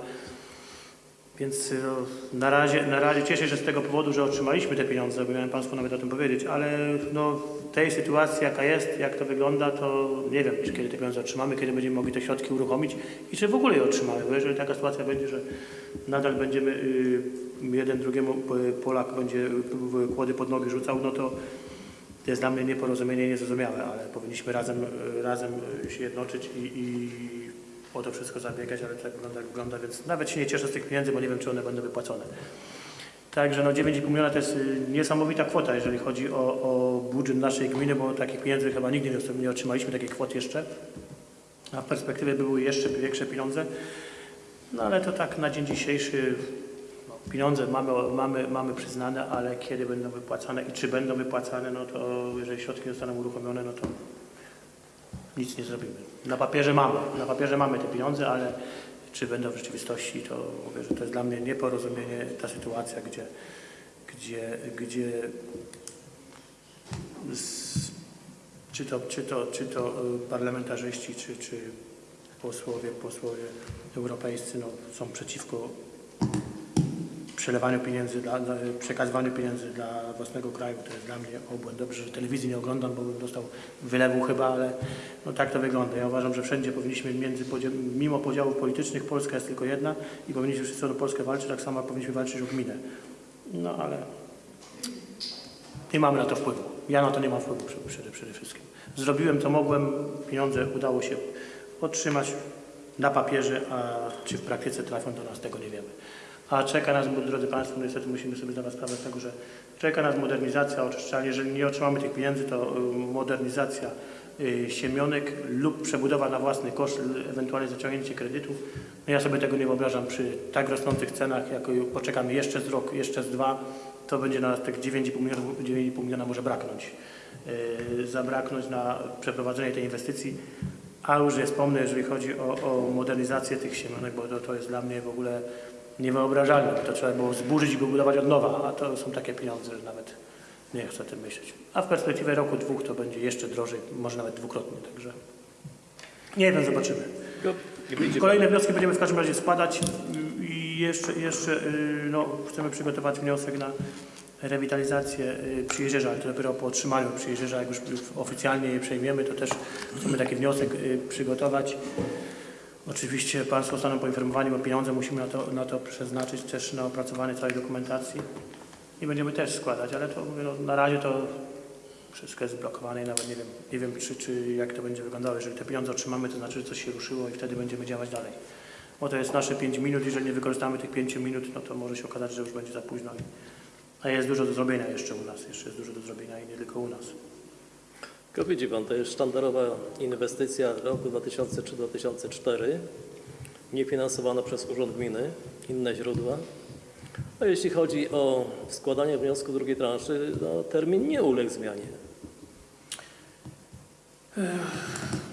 Więc y, no, na, razie, na razie cieszę się z tego powodu, że otrzymaliśmy te pieniądze, bo miałem Państwu nawet o tym powiedzieć, ale no, tej sytuacji jaka jest, jak to wygląda, to nie wiem, kiedy te pieniądze otrzymamy, kiedy będziemy mogli te środki uruchomić i czy w ogóle je otrzymamy, bo jeżeli taka sytuacja będzie, że nadal będziemy y, jeden drugiemu y, Polak będzie kłody pod nogi rzucał, no to to jest dla mnie nieporozumienie niezrozumiałe, ale powinniśmy razem, razem się jednoczyć i, i o to wszystko zabiegać, ale tak wygląda, jak wygląda, więc nawet się nie cieszę z tych pieniędzy, bo nie wiem, czy one będą wypłacone. Także no 9,5 miliona to jest y, niesamowita kwota, jeżeli chodzi o, o budżet naszej gminy, bo takich pieniędzy chyba nigdy nie, otrzymaliśmy, takich kwot jeszcze. A w perspektywie były jeszcze większe pieniądze. No ale to tak na dzień dzisiejszy no, pieniądze mamy, mamy, mamy przyznane, ale kiedy będą wypłacane i czy będą wypłacane, no to jeżeli środki zostaną uruchomione, no to nic nie zrobimy. Na papierze mamy, na papierze mamy te pieniądze, ale czy będą w rzeczywistości, to mówię, że to jest dla mnie nieporozumienie ta sytuacja, gdzie, gdzie, gdzie z, czy, to, czy, to, czy to y, parlamentarzyści, czy, czy posłowie, posłowie europejscy no, są przeciwko przelewaniu pieniędzy, dla, przekazywaniu pieniędzy dla własnego kraju. To jest dla mnie obłęd. Dobrze, że telewizji nie oglądam, bo bym dostał wylewu chyba, ale no, tak to wygląda. Ja uważam, że wszędzie powinniśmy między, mimo podziałów politycznych, Polska jest tylko jedna i powinniśmy wszyscy o Polskę walczyć, tak samo powinniśmy walczyć o gminę. No ale nie mamy na to wpływu. Ja na to nie mam wpływu przede, przede wszystkim. Zrobiłem co mogłem, pieniądze udało się otrzymać na papierze, a czy w praktyce trafią do nas, tego nie wiemy. A czeka nas, drodzy Państwo, niestety musimy sobie zdawać sprawę z tego, że czeka nas modernizacja oczyszczalni. Jeżeli nie otrzymamy tych pieniędzy, to y, modernizacja y, siemionek lub przebudowa na własny koszt, ewentualnie zaciągnięcie kredytów. No ja sobie tego nie wyobrażam przy tak rosnących cenach, jak y, poczekamy jeszcze z rok, jeszcze z dwa, to będzie na nas tak 9,5 miliona, 9,5 miliona może braknąć. Yy, zabraknąć na przeprowadzenie tej inwestycji. A już nie wspomnę, jeżeli chodzi o, o modernizację tych siemionek, bo to, to jest dla mnie w ogóle niewyobrażalne. To trzeba było zburzyć i wybudować od nowa, a to są takie pieniądze, że nawet nie chcę o tym myśleć. A w perspektywie roku, dwóch to będzie jeszcze drożej, może nawet dwukrotnie, także nie wiem, zobaczymy. Kolejne wnioski będziemy w każdym razie składać i jeszcze, jeszcze y, no, chcemy przygotować wniosek na rewitalizację y, Przyjeździerza, ale to dopiero po otrzymaniu Przyjeździerza, jak już oficjalnie je przejmiemy, to też chcemy taki wniosek y, przygotować. Oczywiście Państwo zostaną poinformowani, bo pieniądze musimy na to, na to przeznaczyć, też na opracowanie całej dokumentacji i będziemy też składać, ale to no, na razie to wszystko jest zblokowane i nawet nie wiem, nie wiem czy, czy jak to będzie wyglądało. Jeżeli te pieniądze otrzymamy, to znaczy, że coś się ruszyło i wtedy będziemy działać dalej. Bo to jest nasze 5 minut, jeżeli nie wykorzystamy tych 5 minut, no to może się okazać, że już będzie za późno. A jest dużo do zrobienia jeszcze u nas, jeszcze jest dużo do zrobienia i nie tylko u nas. Tylko widzi Pan, to jest sztandarowa inwestycja roku 2003-2004, niefinansowana przez Urząd Gminy, inne źródła. A jeśli chodzi o składanie wniosku drugiej transzy, no, termin nie uległ zmianie.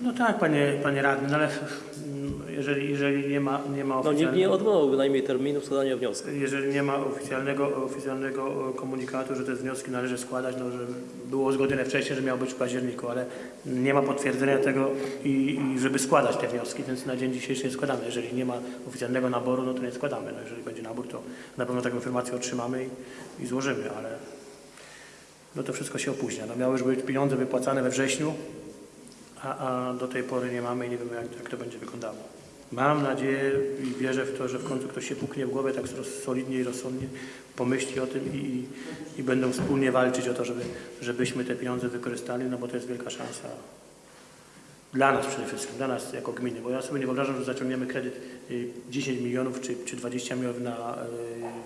No tak, panie, panie radny, no ale jeżeli, jeżeli nie ma, nie ma No nikt oficjalnego... nie odwołał bynajmniej terminu składania wniosku. Jeżeli nie ma oficjalnego, oficjalnego komunikatu, że te wnioski należy składać, no, że było uzgodnione wcześniej, że miało być w październiku, ale nie ma potwierdzenia tego i, i żeby składać te wnioski, więc na dzień dzisiejszy nie składamy. Jeżeli nie ma oficjalnego naboru, no to nie składamy. No, jeżeli będzie nabór, to na pewno taką informację otrzymamy i, i złożymy, ale no to wszystko się opóźnia. No, miały już być pieniądze wypłacane we wrześniu, a, a do tej pory nie mamy i nie wiemy, jak, jak to będzie wyglądało. Mam nadzieję i wierzę w to, że w końcu ktoś się puknie w głowę tak solidnie i rozsądnie, pomyśli o tym i, i, i będą wspólnie walczyć o to, żeby, żebyśmy te pieniądze wykorzystali, no bo to jest wielka szansa dla nas przede wszystkim, dla nas jako gminy, bo ja sobie nie wyobrażam, że zaciągniemy kredyt y, 10 milionów czy, czy 20 milionów na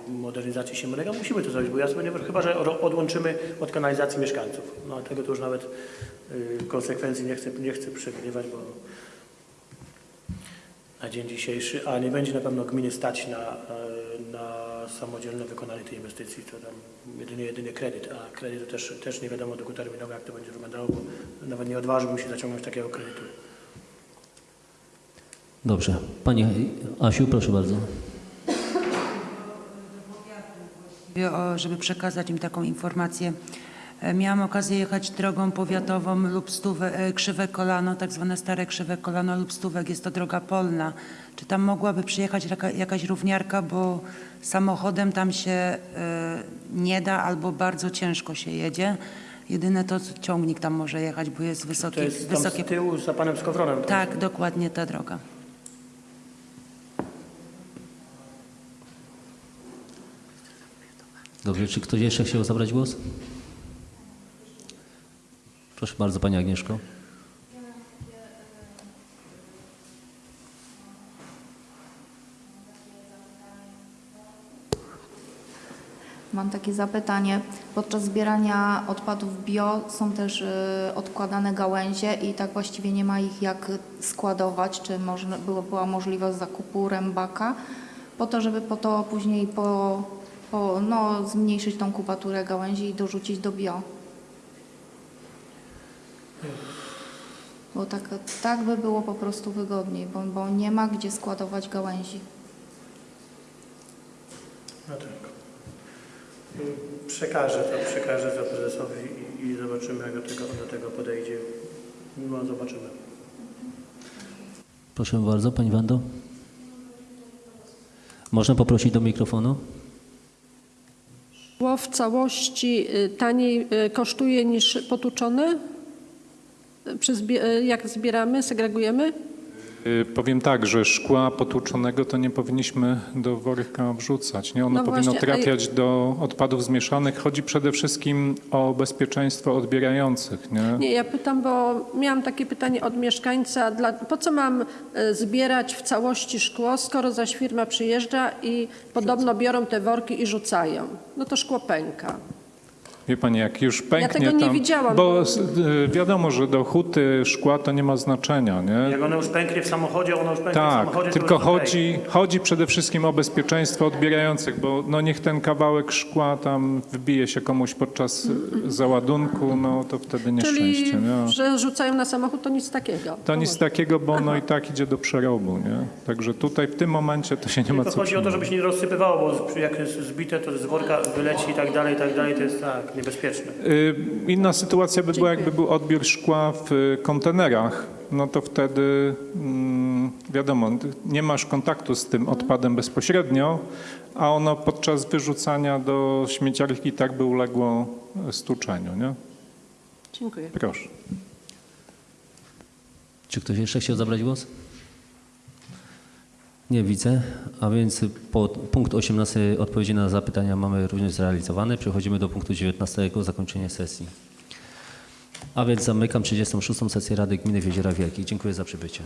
y, modernizację Siemionego. Musimy to zrobić, bo ja sobie nie chyba że odłączymy od kanalizacji mieszkańców. No tego to już nawet y, konsekwencji nie chcę, nie chcę przewidywać, bo na dzień dzisiejszy, a nie będzie na pewno gminy stać na, e, na samodzielne wykonanie tej inwestycji, to tam jedynie, jedynie kredyt, a kredyt to też, też nie wiadomo długoterminowo jak to będzie wyglądało, bo nawet nie odważyłbym się zaciągnąć takiego kredytu. Dobrze. Pani Asiu, proszę bardzo. żeby przekazać im taką informację. E, Miałam okazję jechać drogą powiatową lub stówę, e, krzywe kolano, tak zwane stare krzywe kolano lub stówek, jest to droga polna. Czy tam mogłaby przyjechać jaka, jakaś równiarka, bo samochodem tam się e, nie da albo bardzo ciężko się jedzie. Jedyne to ciągnik tam może jechać, bo jest wysoki, To jest tam wysokie. z tyłu za panem Skowronem. Tak, dokładnie ta droga. Dobrze, czy ktoś jeszcze chciał zabrać głos? Proszę bardzo, Pani Agnieszko. Mam takie zapytanie. Podczas zbierania odpadów bio są też y, odkładane gałęzie i tak właściwie nie ma ich jak składować. Czy można, była możliwość zakupu rębaka po to, żeby po to później po, po, no, zmniejszyć tą kubaturę gałęzi i dorzucić do bio? Bo tak, tak by było po prostu wygodniej, bo, bo nie ma gdzie składować gałęzi. No tak. Przekażę to, przekażę to prezesowi i, i zobaczymy, jak do tego, do tego podejdzie. No, zobaczymy. Proszę bardzo, Pani Wando. Można poprosić do mikrofonu? Szkło w całości y, taniej y, kosztuje niż potłuczone? Jak zbieramy, segregujemy? Y, Powiem tak, że szkła potłuczonego to nie powinniśmy do worka wrzucać. Nie? Ono No powinno właśnie, a trafiać do odpadów zmieszanych. Chodzi przede wszystkim o bezpieczeństwo odbierających. Nie? Nie, ja pytam, bo miałam takie pytanie od mieszkańca, dla, po co mam e, zbierać w całości szkło, skoro zaś firma przyjeżdża i podobno biorą te worki i rzucają. No to szkło pęka. Wie Pani, jak już pęknie tego nie tam, widziałam, Bo y, wiadomo, że do huty szkła to nie ma znaczenia. Nie? Jak ono już pęknie w samochodzie, ono już pęknie w Tak, samochodzie, to tylko już okej. chodzi, chodzi przede wszystkim o bezpieczeństwo odbierających, bo no niech ten kawałek szkła tam wbije się komuś podczas y, załadunku, no to wtedy nieszczęście. Czyli, Nie? że rzucają na samochód, to nic takiego. To nic może. takiego, bo ono i tak idzie do przerobu, nie? Także tutaj w tym momencie to się nie ma Tylko co chodzi o to, żeby się nie rozsypywało, bo jak jest zbite, to z worka wyleci i tak dalej, i tak dalej, to jest tak niebezpieczne. Y, Inna sytuacja by była, jakby był odbiór szkła w y, kontenerach, no to wtedy mm, wiadomo, nie masz kontaktu z tym odpadem bezpośrednio, a ono podczas wyrzucania do śmieciarki tak by uległo y, stłuczeniu, nie? Dziękuję. Proszę. Czy ktoś jeszcze chciał zabrać głos? Nie widzę, a więc punkt 18 odpowiedzi na zapytania mamy również zrealizowane. Przechodzimy do punktu 19 zakończenie sesji. A więc zamykam 36 sesję Rady Gminy w Jeziorach Wielkich. Dziękuję za przybycie.